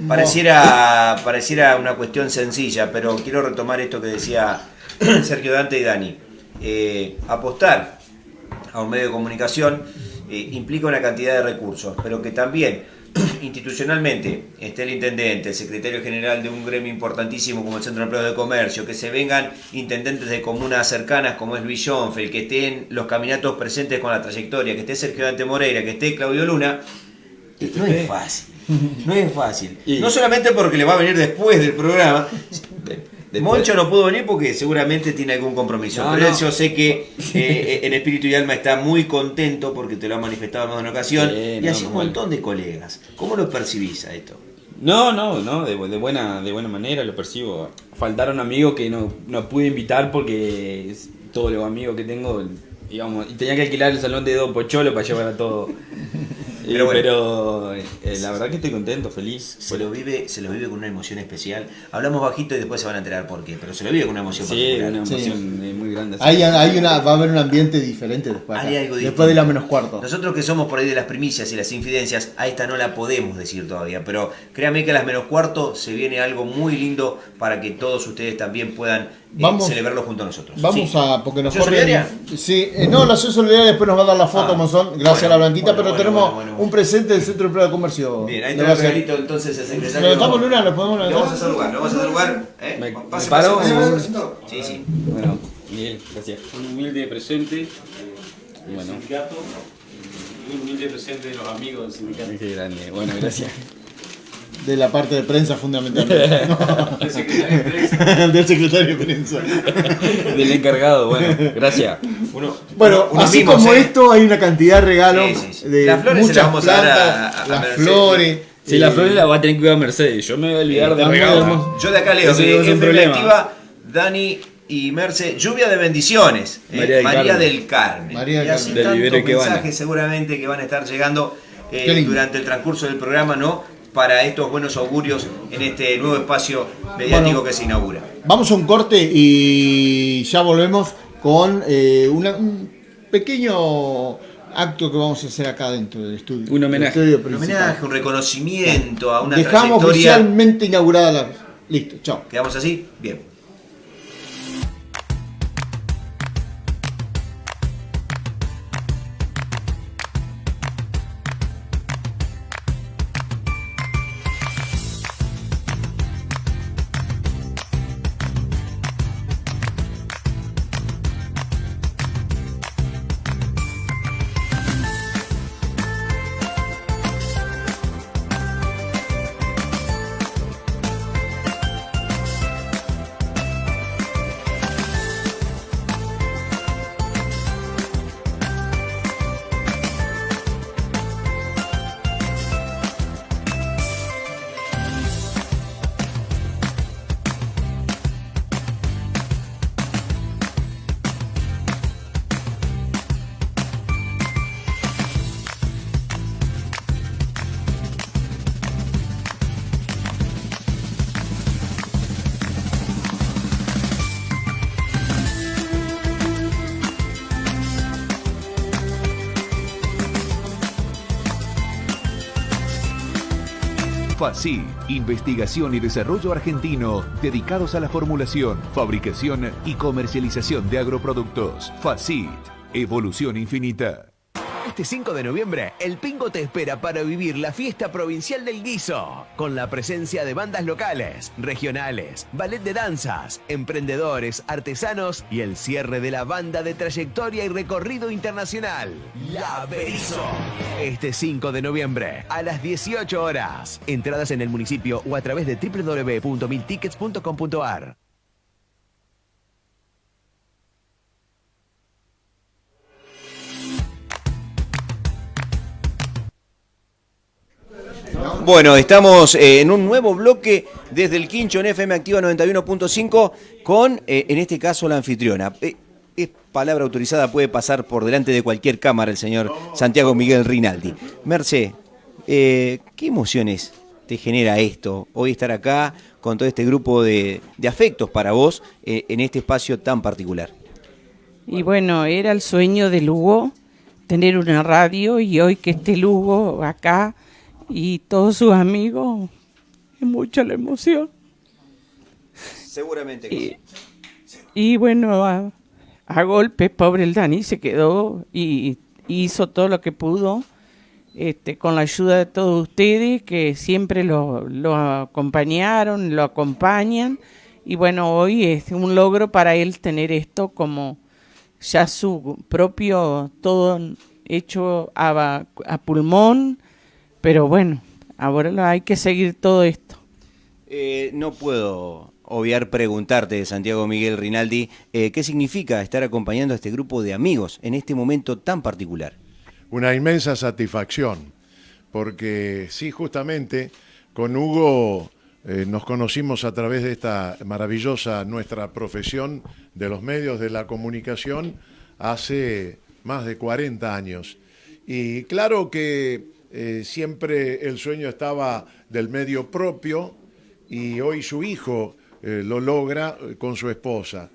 Pareciera, pareciera una cuestión sencilla, pero quiero retomar esto que decía Sergio Dante y Dani. Eh, apostar a un medio de comunicación eh, implica una cantidad de recursos, pero que también institucionalmente esté el intendente, el secretario general de un gremio importantísimo como el Centro de Empleo de Comercio, que se vengan intendentes de comunas cercanas como es Luis Schoenfeld, que estén los caminatos presentes con la trayectoria, que esté Sergio Dante Moreira, que esté Claudio Luna, no es fácil. No es fácil. Y- No solamente porque le va a venir después del programa. Después- Moncho no pudo venir porque seguramente tiene algún compromiso. No, pero no. yo sé que eh, en espíritu y alma está muy contento porque te lo ha manifestado en más de una ocasión. Sí, y no, así un montón de colegas. ¿Cómo lo percibís a esto? No, no, no, de, bu- de buena, de buena manera lo percibo. Faltaron amigos que no, no pude invitar porque todos los amigos que tengo, digamos, y tenía que alquilar el salón de Don Pocholo para llevar a todo. Eh, Pero Pero, bueno. eh, la verdad que estoy contento, feliz. Se lo, vive, se lo vive con una emoción especial. Hablamos bajito y después se van a enterar por qué, pero se lo vive con una emoción Sí, particular. una emoción eh, muy grande. Hay, hay una, va a haber un ambiente diferente después. acá. Hay algo después distinto. de la menos cuarto. Nosotros que somos por ahí de las primicias y las infidencias, a esta no la podemos decir todavía, pero créanme que a las menos cuarto se viene algo muy lindo para que todos ustedes también puedan Vamos- celebrarlo junto a nosotros. Vamos Sí. a, porque nos. Sí, eh, no, la solidaria después nos va a dar la foto, Ah, Monzón, gracias bueno, a la Blanquita, bueno, pero bueno, tenemos bueno, bueno. un presente del Centro de Empleo de Comercio. Bien, ahí está el regalito entonces el secretario. ¿Lo levantamos, Luna? ¿Lo podemos Lo levantar? vamos a saludar, lo vamos a saludar. ¿eh? Me- Pase, me paro, pase, me pase, voy. pase. Sí, sí. Bueno, Miguel, gracias. Un humilde presente del Bueno. sindicato y un humilde presente de los amigos del sindicato. Qué grande. Bueno, gracias. De la parte de prensa fundamentalmente. El secretario de prensa. del secretario de prensa. Del encargado, bueno, gracias. Uno, Bueno, unos así mimos, como ¿eh? esto, hay una cantidad de regalos. Sí, sí, sí. De Las flores se muchas las vamos a dar a- plantas, a- a las Mercedes. flores. Si la eh, flor la va a tener que cuidar Mercedes, yo me voy a olvidar de Está muy regalos. Yo de acá leo que no es un problema. activa, Dani y Merce, lluvia de bendiciones. ¿eh? María del Carmen. del Carmen. María del y así Carmen. Del tantos mensajes seguramente que van a estar llegando eh, durante el transcurso del programa, ¿no? Para estos buenos augurios en este nuevo espacio mediático Bueno. que se inaugura. Vamos a un corte y ya volvemos con eh, una- un pequeño acto que vamos a hacer acá dentro del estudio. Un homenaje. estudio Un homenaje, un reconocimiento a una Dejamos trayectoria. oficialmente inaugurada la. Listo, chao. ¿Quedamos así? Bien. FACI, investigación y desarrollo argentino dedicados a la formulación, fabricación y comercialización de agroproductos. FACIT, evolución infinita. Este 5 de noviembre, el Pingo te espera para vivir la fiesta provincial del guiso, con la presencia de bandas locales, regionales, ballet de danzas, emprendedores, artesanos y el cierre de la banda de trayectoria y recorrido internacional, La Berizo. Este 5 de noviembre, a las 18 horas. Entradas en el municipio o a través de www.miltickets.com.ar. Bueno, estamos eh, en un nuevo bloque desde el Quincho en FM Activa 91.5 con, eh, en este caso, la anfitriona. Eh, es palabra autorizada, puede pasar por delante de cualquier cámara el señor Santiago Miguel Rinaldi. Merce, ¿qué emociones te genera esto? Hoy estar acá con todo este grupo de, de afectos para vos en este espacio tan particular. Y bueno, era el sueño de Lugo tener una radio y hoy que esté Lugo acá y todos sus amigos, es mucha la emoción. Seguramente que sí. Y bueno, a, a golpes, pobre el Dani se quedó y, hizo todo lo que pudo. Este, con la ayuda de todos ustedes que siempre lo, lo, acompañaron, lo acompañan. Y bueno, hoy es un logro para él tener esto como ya su propio, todo hecho a, a pulmón, pero bueno, ahora hay que seguir todo esto. Eh, no puedo obviar preguntarte, Santiago Miguel Rinaldi, eh, ¿qué significa estar acompañando a este grupo de amigos en este momento tan particular? Una inmensa satisfacción, porque sí, justamente con Hugo eh, nos conocimos a través de esta maravillosa nuestra profesión de los medios de la comunicación hace más de 40 años. Y claro que eh, siempre el sueño estaba del medio propio y hoy su hijo eh, lo logra eh, con su esposa.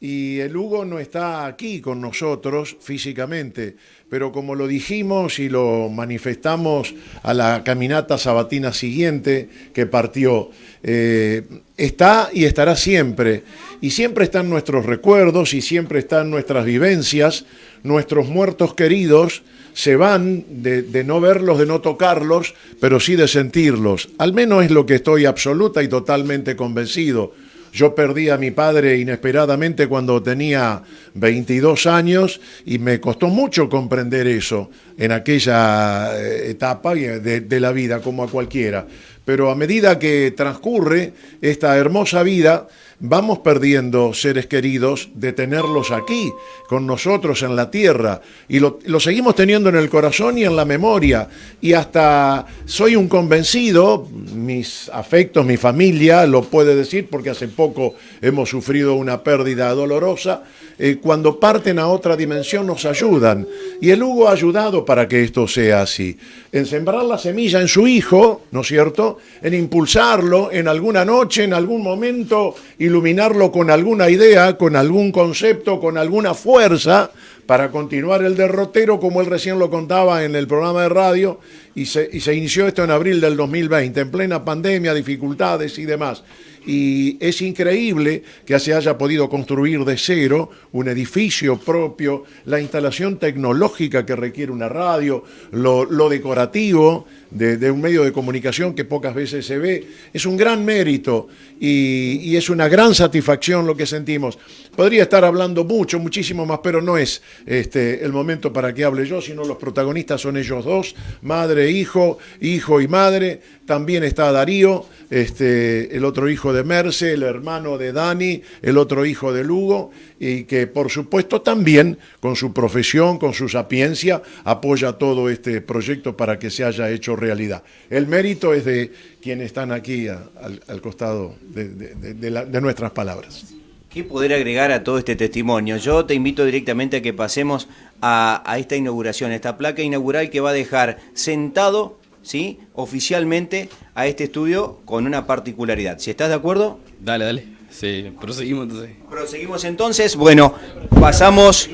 Y el Hugo no está aquí con nosotros físicamente, pero como lo dijimos y lo manifestamos a la caminata sabatina siguiente que partió, está y estará siempre. Y siempre están nuestros recuerdos y siempre están nuestras vivencias, nuestros muertos queridos, se van de, no verlos, de no tocarlos, pero sí de sentirlos. Al menos es lo que estoy absoluta y totalmente convencido. Yo perdí a mi padre inesperadamente cuando tenía 22 años y me costó mucho comprender eso en aquella eh, etapa de, de la vida, como a cualquiera. Pero a medida que transcurre esta hermosa vida, vamos perdiendo seres queridos de tenerlos aquí, con nosotros en la tierra, y lo, seguimos teniendo en el corazón y en la memoria, y hasta soy un convencido, mis afectos, mi familia lo puede decir, porque hace poco hemos sufrido una pérdida dolorosa, eh, cuando parten a otra dimensión nos ayudan, y el Hugo ha ayudado para que esto sea así, en sembrar la semilla en su hijo, ¿no es cierto?, en impulsarlo en alguna noche, en algún momento, iluminarlo con alguna idea, con algún concepto, con alguna fuerza para continuar el derrotero, como él recién lo contaba en el programa de radio, y se, inició esto en abril del 2020, en plena pandemia, dificultades y demás. Y es increíble que se haya podido construir de cero un edificio propio, la instalación tecnológica que requiere una radio, lo, decorativo de, un medio de comunicación que pocas veces se ve, es un gran mérito y, es una gran satisfacción lo que sentimos. Podría estar hablando mucho, muchísimo más, pero no es este, el momento para que hable yo, sino los protagonistas son ellos dos, madre, hijo, hijo y madre. También está Darío, este, el otro hijo de Merce, el hermano de Dani, el otro hijo de Lugo, y que por supuesto también con su profesión, con su sapiencia, apoya todo este proyecto para que se haya hecho realidad. El mérito es de quienes están aquí al, costado de nuestras palabras. ¿Qué poder agregar a todo este testimonio? Yo te invito directamente a que pasemos a, esta inauguración, esta placa inaugural que va a dejar sentado ¿sí? oficialmente a este estudio con una particularidad. Si estás de acuerdo. Dale, dale. Sí, proseguimos entonces. Proseguimos entonces. Bueno, pasamos.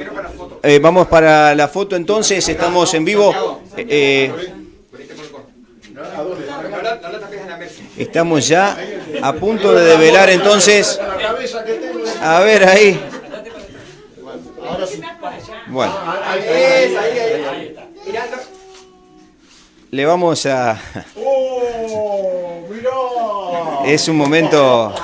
Eh, vamos para la foto entonces. Estamos en vivo. Eh, Estamos ya a punto de develar entonces. A ver ahí. Bueno. Le vamos a. ¡Oh! Es un momento.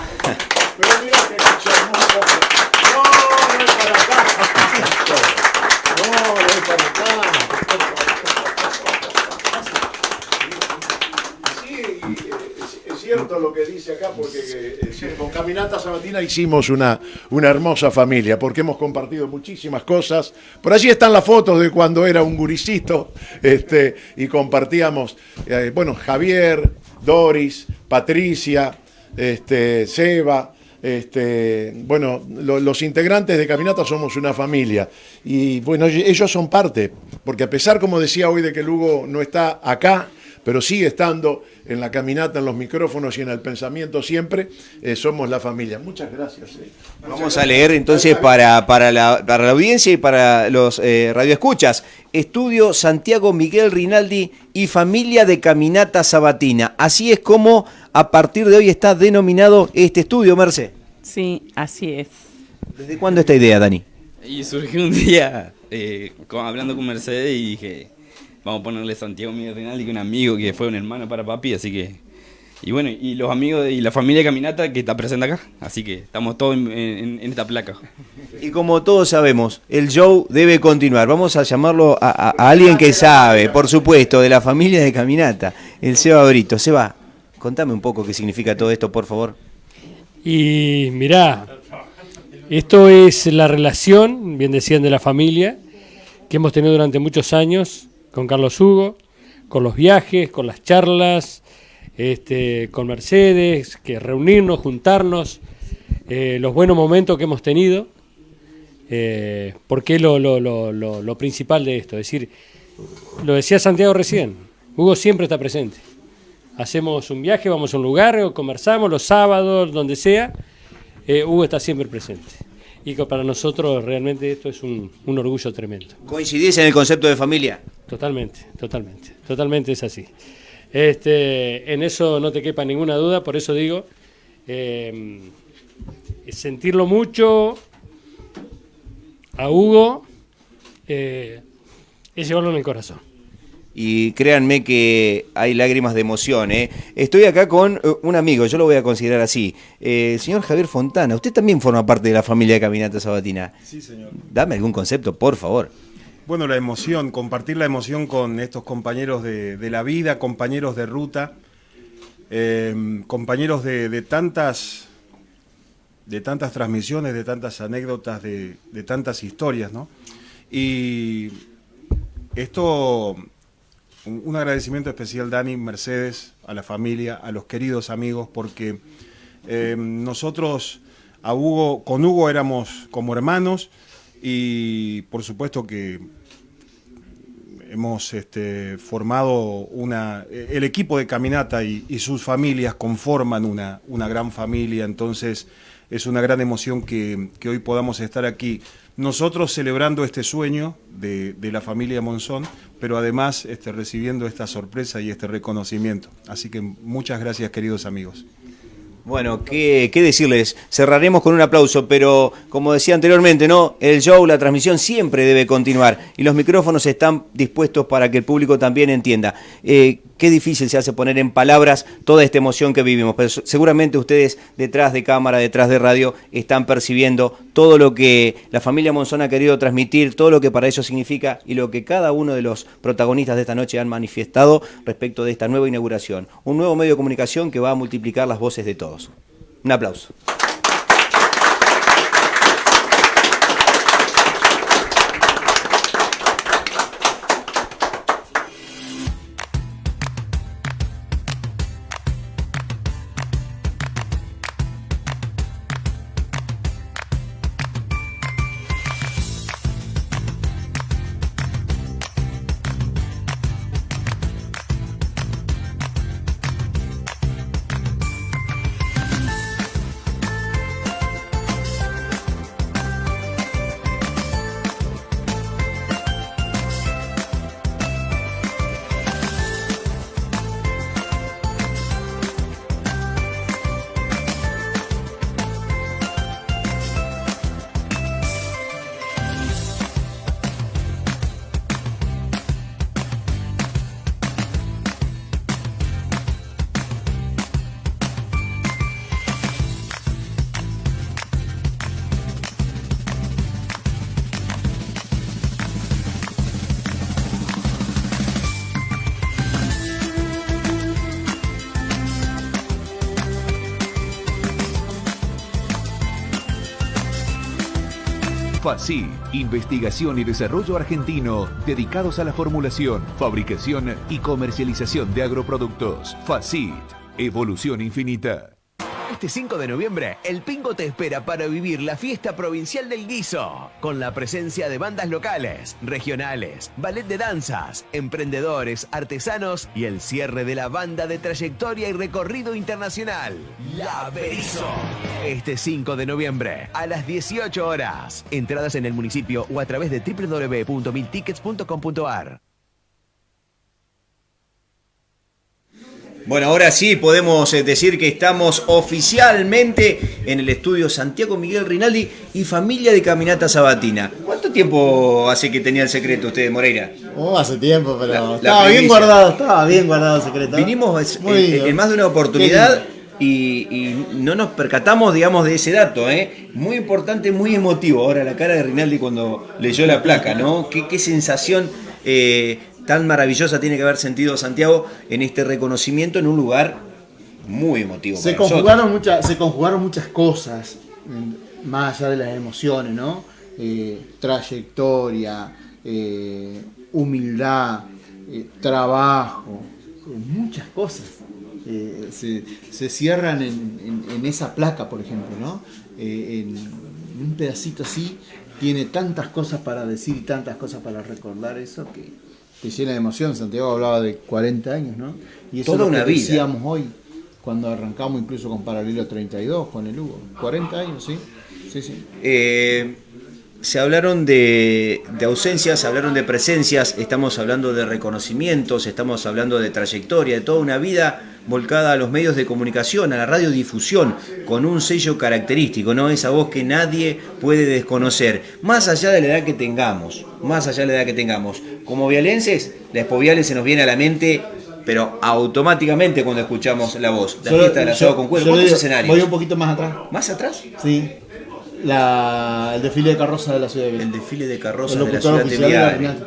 Que dice acá, porque eh, con Caminata Sabatina Hicimos una, una hermosa familia porque hemos compartido muchísimas cosas. Por allí están las fotos de cuando era un guricito este, y compartíamos, eh, bueno, Javier, Doris, Patricia, este, Seba. Este, bueno, lo- los integrantes de Caminata somos una familia y bueno, ellos son parte, porque a pesar, como decía hoy, de que Lugo no está acá, pero sigue estando en la caminata, en los micrófonos y en el pensamiento siempre, eh, somos la familia. Muchas gracias. eh. Vamos a leer entonces para, para, la, para la audiencia y para los eh, radioescuchas. Estudio Santiago Miguel Rinaldi y familia de Caminata Sabatina. Así es como a partir de hoy está denominado este estudio, Merce. Sí, así es. ¿Desde cuándo esta idea, Dani? Y surgió un día eh, hablando con Mercedes y dije, vamos a ponerle Santiago Miguel Rinaldi, que es un amigo que fue un hermano para papi, así que... Y bueno, y los amigos de- y la familia de Caminata que está presente acá, así que estamos todos en, en- en esta placa. Y como todos sabemos, el show debe continuar. Vamos a llamarlo a, a- a alguien que sabe, por supuesto, de la familia de Caminata, el Seba Brito. Seba, contame un poco qué significa todo esto, por favor. Y mirá, esto es la relación, bien decían, de la familia que hemos tenido durante muchos años con Carlos Hugo, con los viajes, con las charlas, este, con Mercedes, que reunirnos, juntarnos, eh, los buenos momentos que hemos tenido, eh, porque es lo, principal de esto. Es decir, lo decía Santiago recién, Hugo siempre está presente. Hacemos un viaje, vamos a un lugar, o conversamos los sábados, donde sea, eh, Hugo está siempre presente. Y que para nosotros realmente esto es un, un orgullo tremendo. ¿Coincidís en el concepto de familia? Totalmente, totalmente, totalmente es así. Este, en eso no te quepa ninguna duda, por eso digo, eh, sentirlo mucho a Hugo eh, es llevarlo en el corazón. Y créanme que hay lágrimas de emoción. ¿eh? Estoy acá con eh, un amigo, yo lo voy a considerar así. Eh, el señor Javier Fontana, usted también forma parte de la familia de Caminata Sabatina. Sí, señor. Dame algún concepto, por favor. Bueno, la emoción, compartir la emoción con estos compañeros de, de la vida, compañeros de ruta, eh, compañeros de, de tantas de tantas transmisiones, de tantas anécdotas, de, de tantas historias, ¿no? Y esto, un agradecimiento especial, Dani, Mercedes, a la familia, a los queridos amigos, porque eh, nosotros a Hugo, con Hugo éramos como hermanos y por supuesto que hemos este, formado una, el equipo de Caminata y, sus familias conforman una, una gran familia, entonces es una gran emoción que, que hoy podamos estar aquí. Nosotros celebrando este sueño de, de la familia Monzón, pero además este, recibiendo esta sorpresa y este reconocimiento. Así que muchas gracias queridos amigos. Bueno, ¿qué, decirles? Cerraremos con un aplauso, pero como decía anteriormente, ¿no? El show, la transmisión siempre debe continuar y los micrófonos están dispuestos para que el público también entienda. Eh, qué difícil se hace poner en palabras toda esta emoción que vivimos, pero se- seguramente ustedes detrás de cámara, detrás de radio, están percibiendo todo lo que la familia Monzón ha querido transmitir, todo lo que para ellos significa y lo que cada uno de los protagonistas de esta noche han manifestado respecto de esta nueva inauguración. Un nuevo medio de comunicación que va a multiplicar las voces de todos. Un aplauso. FACI, Investigación y Desarrollo Argentino, dedicados a la formulación, fabricación y comercialización de agroproductos. FACIT, Evolución Infinita. Este 5 de noviembre, el Pingo te espera para vivir la fiesta provincial del guiso, con la presencia de bandas locales, regionales, ballet de danzas, emprendedores, artesanos y el cierre de la banda de trayectoria y recorrido internacional, La Berizo. Este 5 de noviembre, a las 18 horas. Entradas en el municipio o a través de www.miltickets.com.ar. Bueno, ahora sí podemos eh, decir que estamos oficialmente en el estudio Santiago Miguel Rinaldi y familia de Caminata Sabatina. ¿Cuánto tiempo hace que tenía el secreto usted, Moreira? Oh, hace tiempo, pero La- la estaba bien guardado, estaba bien guardado el secreto. Vinimos Muy en, más de una oportunidad y, y no nos percatamos, digamos, de ese dato, ¿eh? Muy importante, muy emotivo. Ahora la cara de Rinaldi cuando leyó la placa, ¿no? Qué, qué sensación eh, tan maravillosa tiene que haber sentido Santiago en este reconocimiento en un lugar muy emotivo. Se para conjugaron, muchas, se conjugaron muchas cosas, más allá de las emociones, ¿no? Eh, trayectoria, eh, humildad, eh, trabajo, muchas cosas. Se, se cierran en, en- en esa placa, por ejemplo, ¿no? En un pedacito así tiene tantas cosas para decir y tantas cosas para recordar eso que te llena de emoción. Santiago hablaba de 40 años, ¿no? Y eso Toda es lo una que vida. decíamos hoy, cuando arrancamos incluso con Paralelo 32, con el Hugo. 40 años, sí. Sí, sí. Eh, se hablaron de, de ausencias, se hablaron de presencias, estamos hablando de reconocimientos, estamos hablando de trayectoria, de toda una vida volcada a los medios de comunicación, a la radiodifusión, con un sello característico, ¿no? Esa voz que nadie puede desconocer, más allá de la edad que tengamos, más allá de la edad que tengamos. Como vialenses, la Espoviales se nos viene a la mente, pero automáticamente cuando escuchamos la voz. La Yo- fiesta del asado con cuero, ¿cuántos escenarios? Voy un poquito más atrás. ¿Más atrás? Sí. La, el desfile de carrozas de la ciudad de Viena. El desfile de carrozas El de la ciudad de. Rinaldi.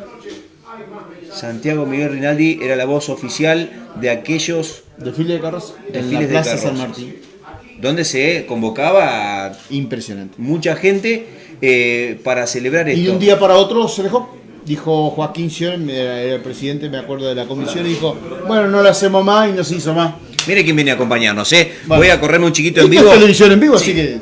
Santiago Miguel Rinaldi era la voz oficial de aquellos Desfile de carrozas en la Plaza San Martín. donde se convocaba a Impresionante. mucha gente eh, para celebrar esto. Y de un día para otro se dejó. Dijo Joaquín Sion, era el presidente, me acuerdo de la comisión, y dijo, bueno, no lo hacemos más y no se hizo más. Mire quién viene a acompañarnos, ¿eh? Bueno. Voy a correrme un chiquito en vivo. es televisión en vivo, así que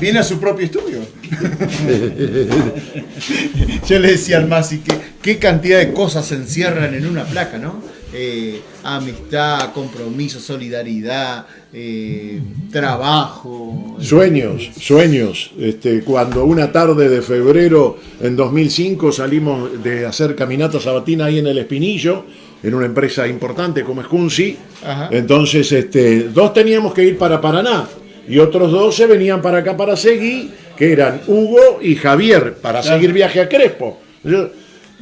viene a su propio estudio. Yo le decía al Masi que qué cantidad de cosas se encierran en una placa, ¿no? Eh, amistad, compromiso, solidaridad, eh, trabajo. Sueños, sueños. Este, cuando una tarde de febrero en 2005 salimos de hacer caminata sabatina ahí en el Espinillo, en una empresa importante como es Kunzi, entonces este, dos teníamos que ir para Paraná y otros dos se venían para acá para seguir, que eran Hugo y Javier, para Claro. seguir viaje a Crespo. Yo,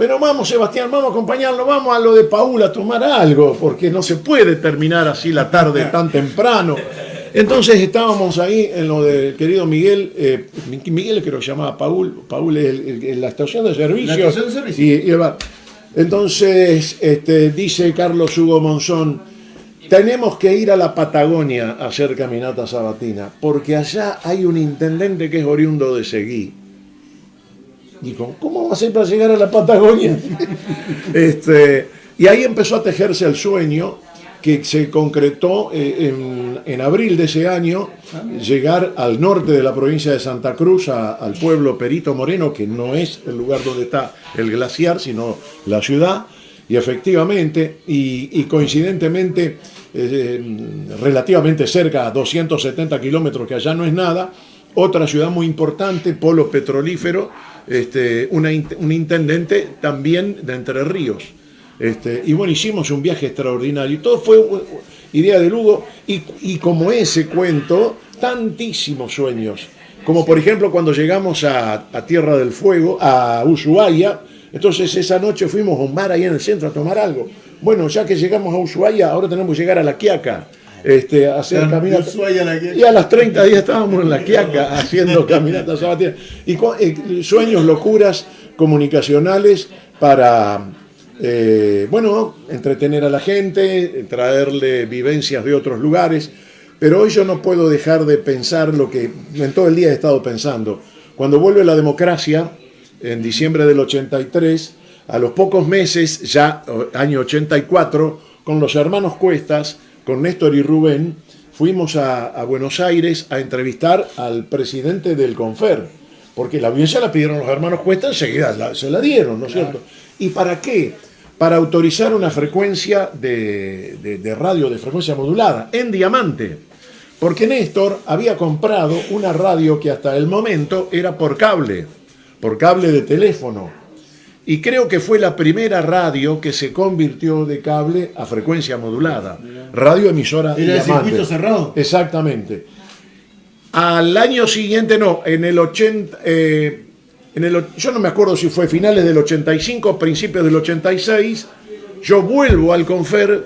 pero vamos, Sebastián, vamos a acompañarlo, vamos a lo de Paula a tomar algo, porque no se puede terminar así la tarde tan temprano. Entonces estábamos ahí en lo del querido Miguel, eh, Miguel creo que se llamaba Paul, Paul es el- el- la estación de servicio. La estación de servicio. Y- y el bar. Entonces este, dice Carlos Hugo Monzón, tenemos que ir a la Patagonia a hacer caminata sabatina, porque allá hay un intendente que es oriundo de Seguí. Dijo, ¿cómo va a ser para llegar a la Patagonia? este, y ahí empezó a tejerse el sueño que se concretó eh, en, abril de ese año, llegar al norte de la provincia de Santa Cruz, a- al pueblo Perito Moreno, que no es el lugar donde está el glaciar, sino la ciudad, y efectivamente, y, y coincidentemente, eh, relativamente cerca, a 270 kilómetros, que allá no es nada, otra ciudad muy importante, polo petrolífero, este, una un intendente también de Entre Ríos. Este, y bueno, hicimos un viaje extraordinario. Todo fue idea de Lugo. Y, y como ese cuento, tantísimos sueños. Como por ejemplo cuando llegamos a, a Tierra del Fuego, a Ushuaia. Entonces esa noche fuimos a un bar ahí en el centro a tomar algo. Bueno, ya que llegamos a Ushuaia, ahora tenemos que llegar a La Quiaca. Este, hacer De caminata. Ushuaia a La Quiaca. Y a las 30 días estábamos en La Quiaca haciendo caminatas sabatinas. Y eh, sueños, locuras comunicacionales para, eh, bueno, entretener a la gente, traerle vivencias de otros lugares. Pero hoy yo no puedo dejar de pensar lo que en todo el día he estado pensando. Cuando vuelve la democracia, en diciembre del 83, a los pocos meses, ya año 84, con los hermanos Cuestas, con Néstor y Rubén, fuimos a, a Buenos Aires a entrevistar al presidente del Confer, porque la audiencia la pidieron los hermanos Cuestas, enseguida la- se la dieron, ¿no es cierto? ¿Y para qué? Para autorizar una frecuencia de, de- de radio de frecuencia modulada en diamante. Porque Néstor había comprado una radio que hasta el momento era por cable, por cable de teléfono. Y creo que fue la primera radio que se convirtió de cable a frecuencia modulada. Radio emisora ¿Era diamante. circuito cerrado? Exactamente. Al año siguiente, no, en el 80, eh, en el, yo no me acuerdo si fue finales del 85, principios del 86, yo vuelvo al Confer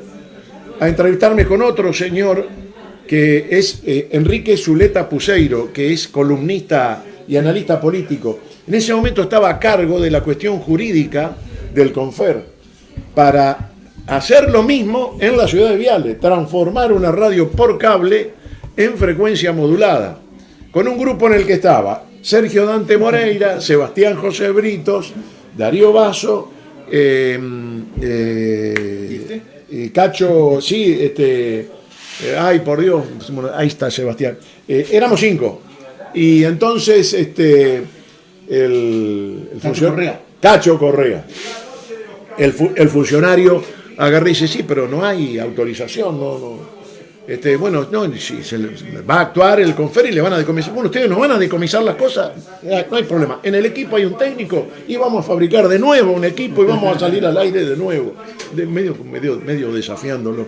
a entrevistarme con otro señor que es eh, Enrique Zuleta Puseiro, que es columnista y analista político. En ese momento estaba a cargo de la cuestión jurídica del Confer para hacer lo mismo en la ciudad de Viale, transformar una radio por cable en frecuencia modulada, con un grupo en el que estaba Sergio Dante Moreira, Sebastián José Britos, Darío Basso, eh, eh, eh, Cacho, sí, este, eh, ay por Dios, ahí está Sebastián, Eh, éramos cinco, y entonces este, el, el Cacho Correa. Cacho Correa el, el funcionario agarra y dice, sí, pero no hay autorización, no, no. Este, bueno, no, si se le- va a actuar el confer y le van a decomisar. Bueno, ustedes nos van a decomisar las cosas, eh, no hay problema. En el equipo hay un técnico y vamos a fabricar de nuevo un equipo y vamos a salir al aire de nuevo. De medio, medio, medio desafiándolo.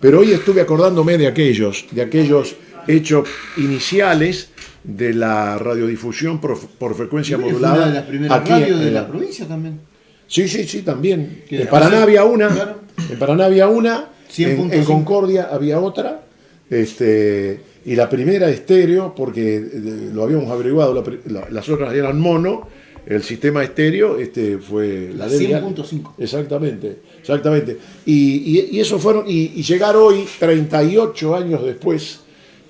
Pero hoy estuve acordándome de aquellos, de aquellos hechos iniciales de la radiodifusión por, por frecuencia modulada. una de las primeras aquí radios de la provincia también. Sí, sí, sí, también. En Paraná había una, claro. en Paraná había una, en, 100.5. en Concordia había otra, este, y la primera estéreo, porque lo habíamos averiguado, la pri- la- las otras eran mono, el sistema estéreo este, fue La de Vial. 100.5. Exactamente, exactamente. Y, y- y eso fueron, y, y llegar hoy, 38 años después,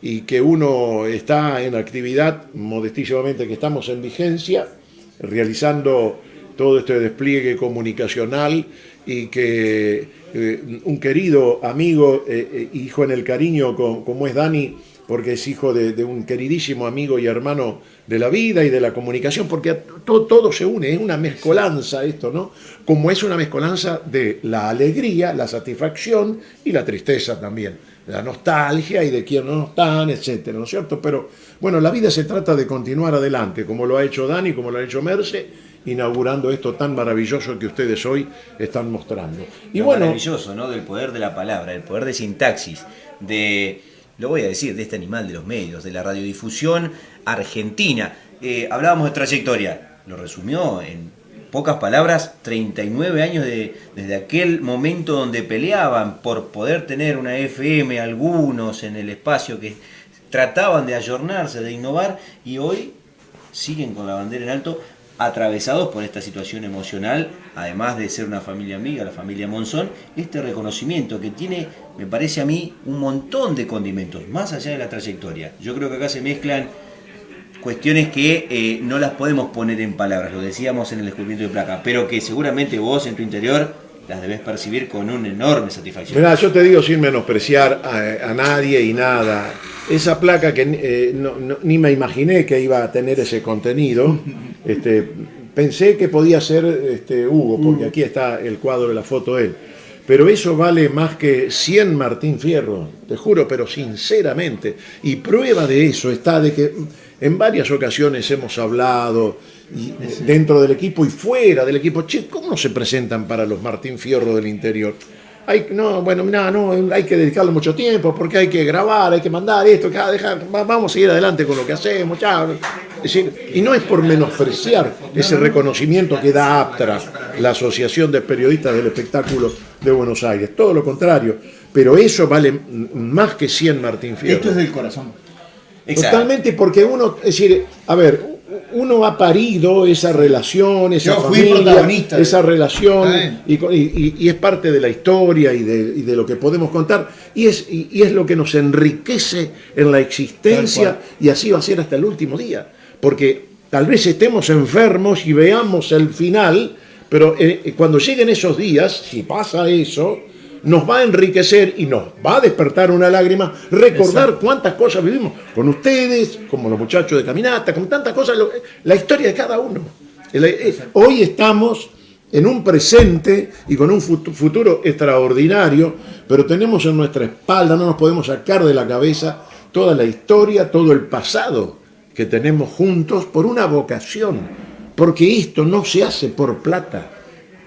y que uno está en actividad, modestísimamente que estamos en vigencia, realizando todo este despliegue comunicacional y que eh, un querido amigo, eh, eh, hijo en el cariño co- como es Dani, porque es hijo de, de un queridísimo amigo y hermano de la vida y de la comunicación, porque todo, todo se une, es una mezcolanza esto, ¿no? Como es una mezcolanza de la alegría, la satisfacción y la tristeza también, la nostalgia y de quién no están, etcétera, ¿no es cierto? Pero bueno, la vida se trata de continuar adelante, como lo ha hecho Dani, como lo ha hecho Merce, inaugurando esto tan maravilloso que ustedes hoy están mostrando. Y Lo bueno, maravilloso, ¿no? Del poder de la palabra, el poder de sintaxis, de, lo voy a decir, de este animal de los medios, de la radiodifusión argentina. Eh, hablábamos de trayectoria, lo resumió en pocas palabras, 39 años de, desde aquel momento donde peleaban por poder tener una FM, algunos en el espacio que trataban de ayornarse, de innovar, y hoy siguen con la bandera en alto, atravesados por esta situación emocional, además de ser una familia amiga, la familia Monzón, este reconocimiento que tiene, me parece a mí, un montón de condimentos, más allá de la trayectoria. Yo creo que acá se mezclan cuestiones que eh, no las podemos poner en palabras, lo decíamos en el descubrimiento de placa, pero que seguramente vos en tu interior las debes percibir con una enorme satisfacción. Mirá, yo te digo sin menospreciar a, a nadie y nada. Esa placa que eh, no- no- ni me imaginé que iba a tener ese contenido, este, pensé que podía ser este, Hugo, porque aquí está el cuadro de la foto de él. Pero eso vale más que 100 Martín Fierro, te juro, pero sinceramente. Y prueba de eso está de que en varias ocasiones hemos hablado y- dentro del equipo y fuera del equipo. Che, ¿cómo no se presentan para los Martín Fierro del interior? Hay, no, bueno, nada, no, hay que dedicarle mucho tiempo porque hay que grabar, hay que mandar esto, que, ah, vamos a seguir adelante con lo que hacemos. Es decir, y no es por menospreciar ese reconocimiento que da APTRA, la Asociación de Periodistas del Espectáculo de Buenos Aires, todo lo contrario, pero eso vale más que 100 Martín Fierro. Esto es del corazón. Totalmente, porque uno, es decir, a ver, uno ha parido esa relación, esa Yo fui familia, protagonista esa relación, y, es parte de la historia y de, y de lo que podemos contar, y es, y, es lo que nos enriquece en la existencia, y así va a ser hasta el último día, porque tal vez estemos enfermos y veamos el final, pero eh, cuando lleguen esos días, si pasa eso, nos va a enriquecer y nos va a despertar una lágrima, recordar Exacto. cuántas cosas vivimos con ustedes, como los muchachos de caminata, con tantas cosas, lo- la historia de cada uno. El- eh, Hoy estamos en un presente y con un fut- futuro extraordinario, pero tenemos en nuestra espalda, no nos podemos sacar de la cabeza toda la historia, todo el pasado que tenemos juntos por una vocación, porque esto no se hace por plata.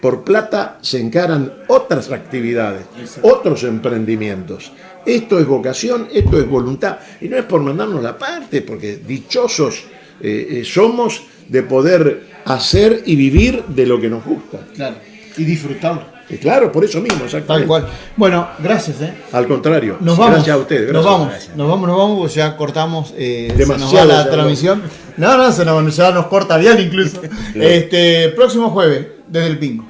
Por plata se encaran otras actividades, otros emprendimientos. Esto es vocación, esto es voluntad. Y no es por mandarnos la parte, porque dichosos eh, eh, somos de poder hacer y vivir de lo que nos gusta. Claro. Y disfrutarlo. Y claro, por eso mismo, exactamente. Tal cual. Bueno, gracias, ¿eh? Al contrario. Nos vamos. Gracias a ustedes. Nos gracias. vamos. Nos vamos, nos vamos, porque ya cortamos. Eh, se nos Demasiado va se la transmisión. No, no, se nos, ya nos corta bien incluso. Este, próximo jueves, desde el Pingo.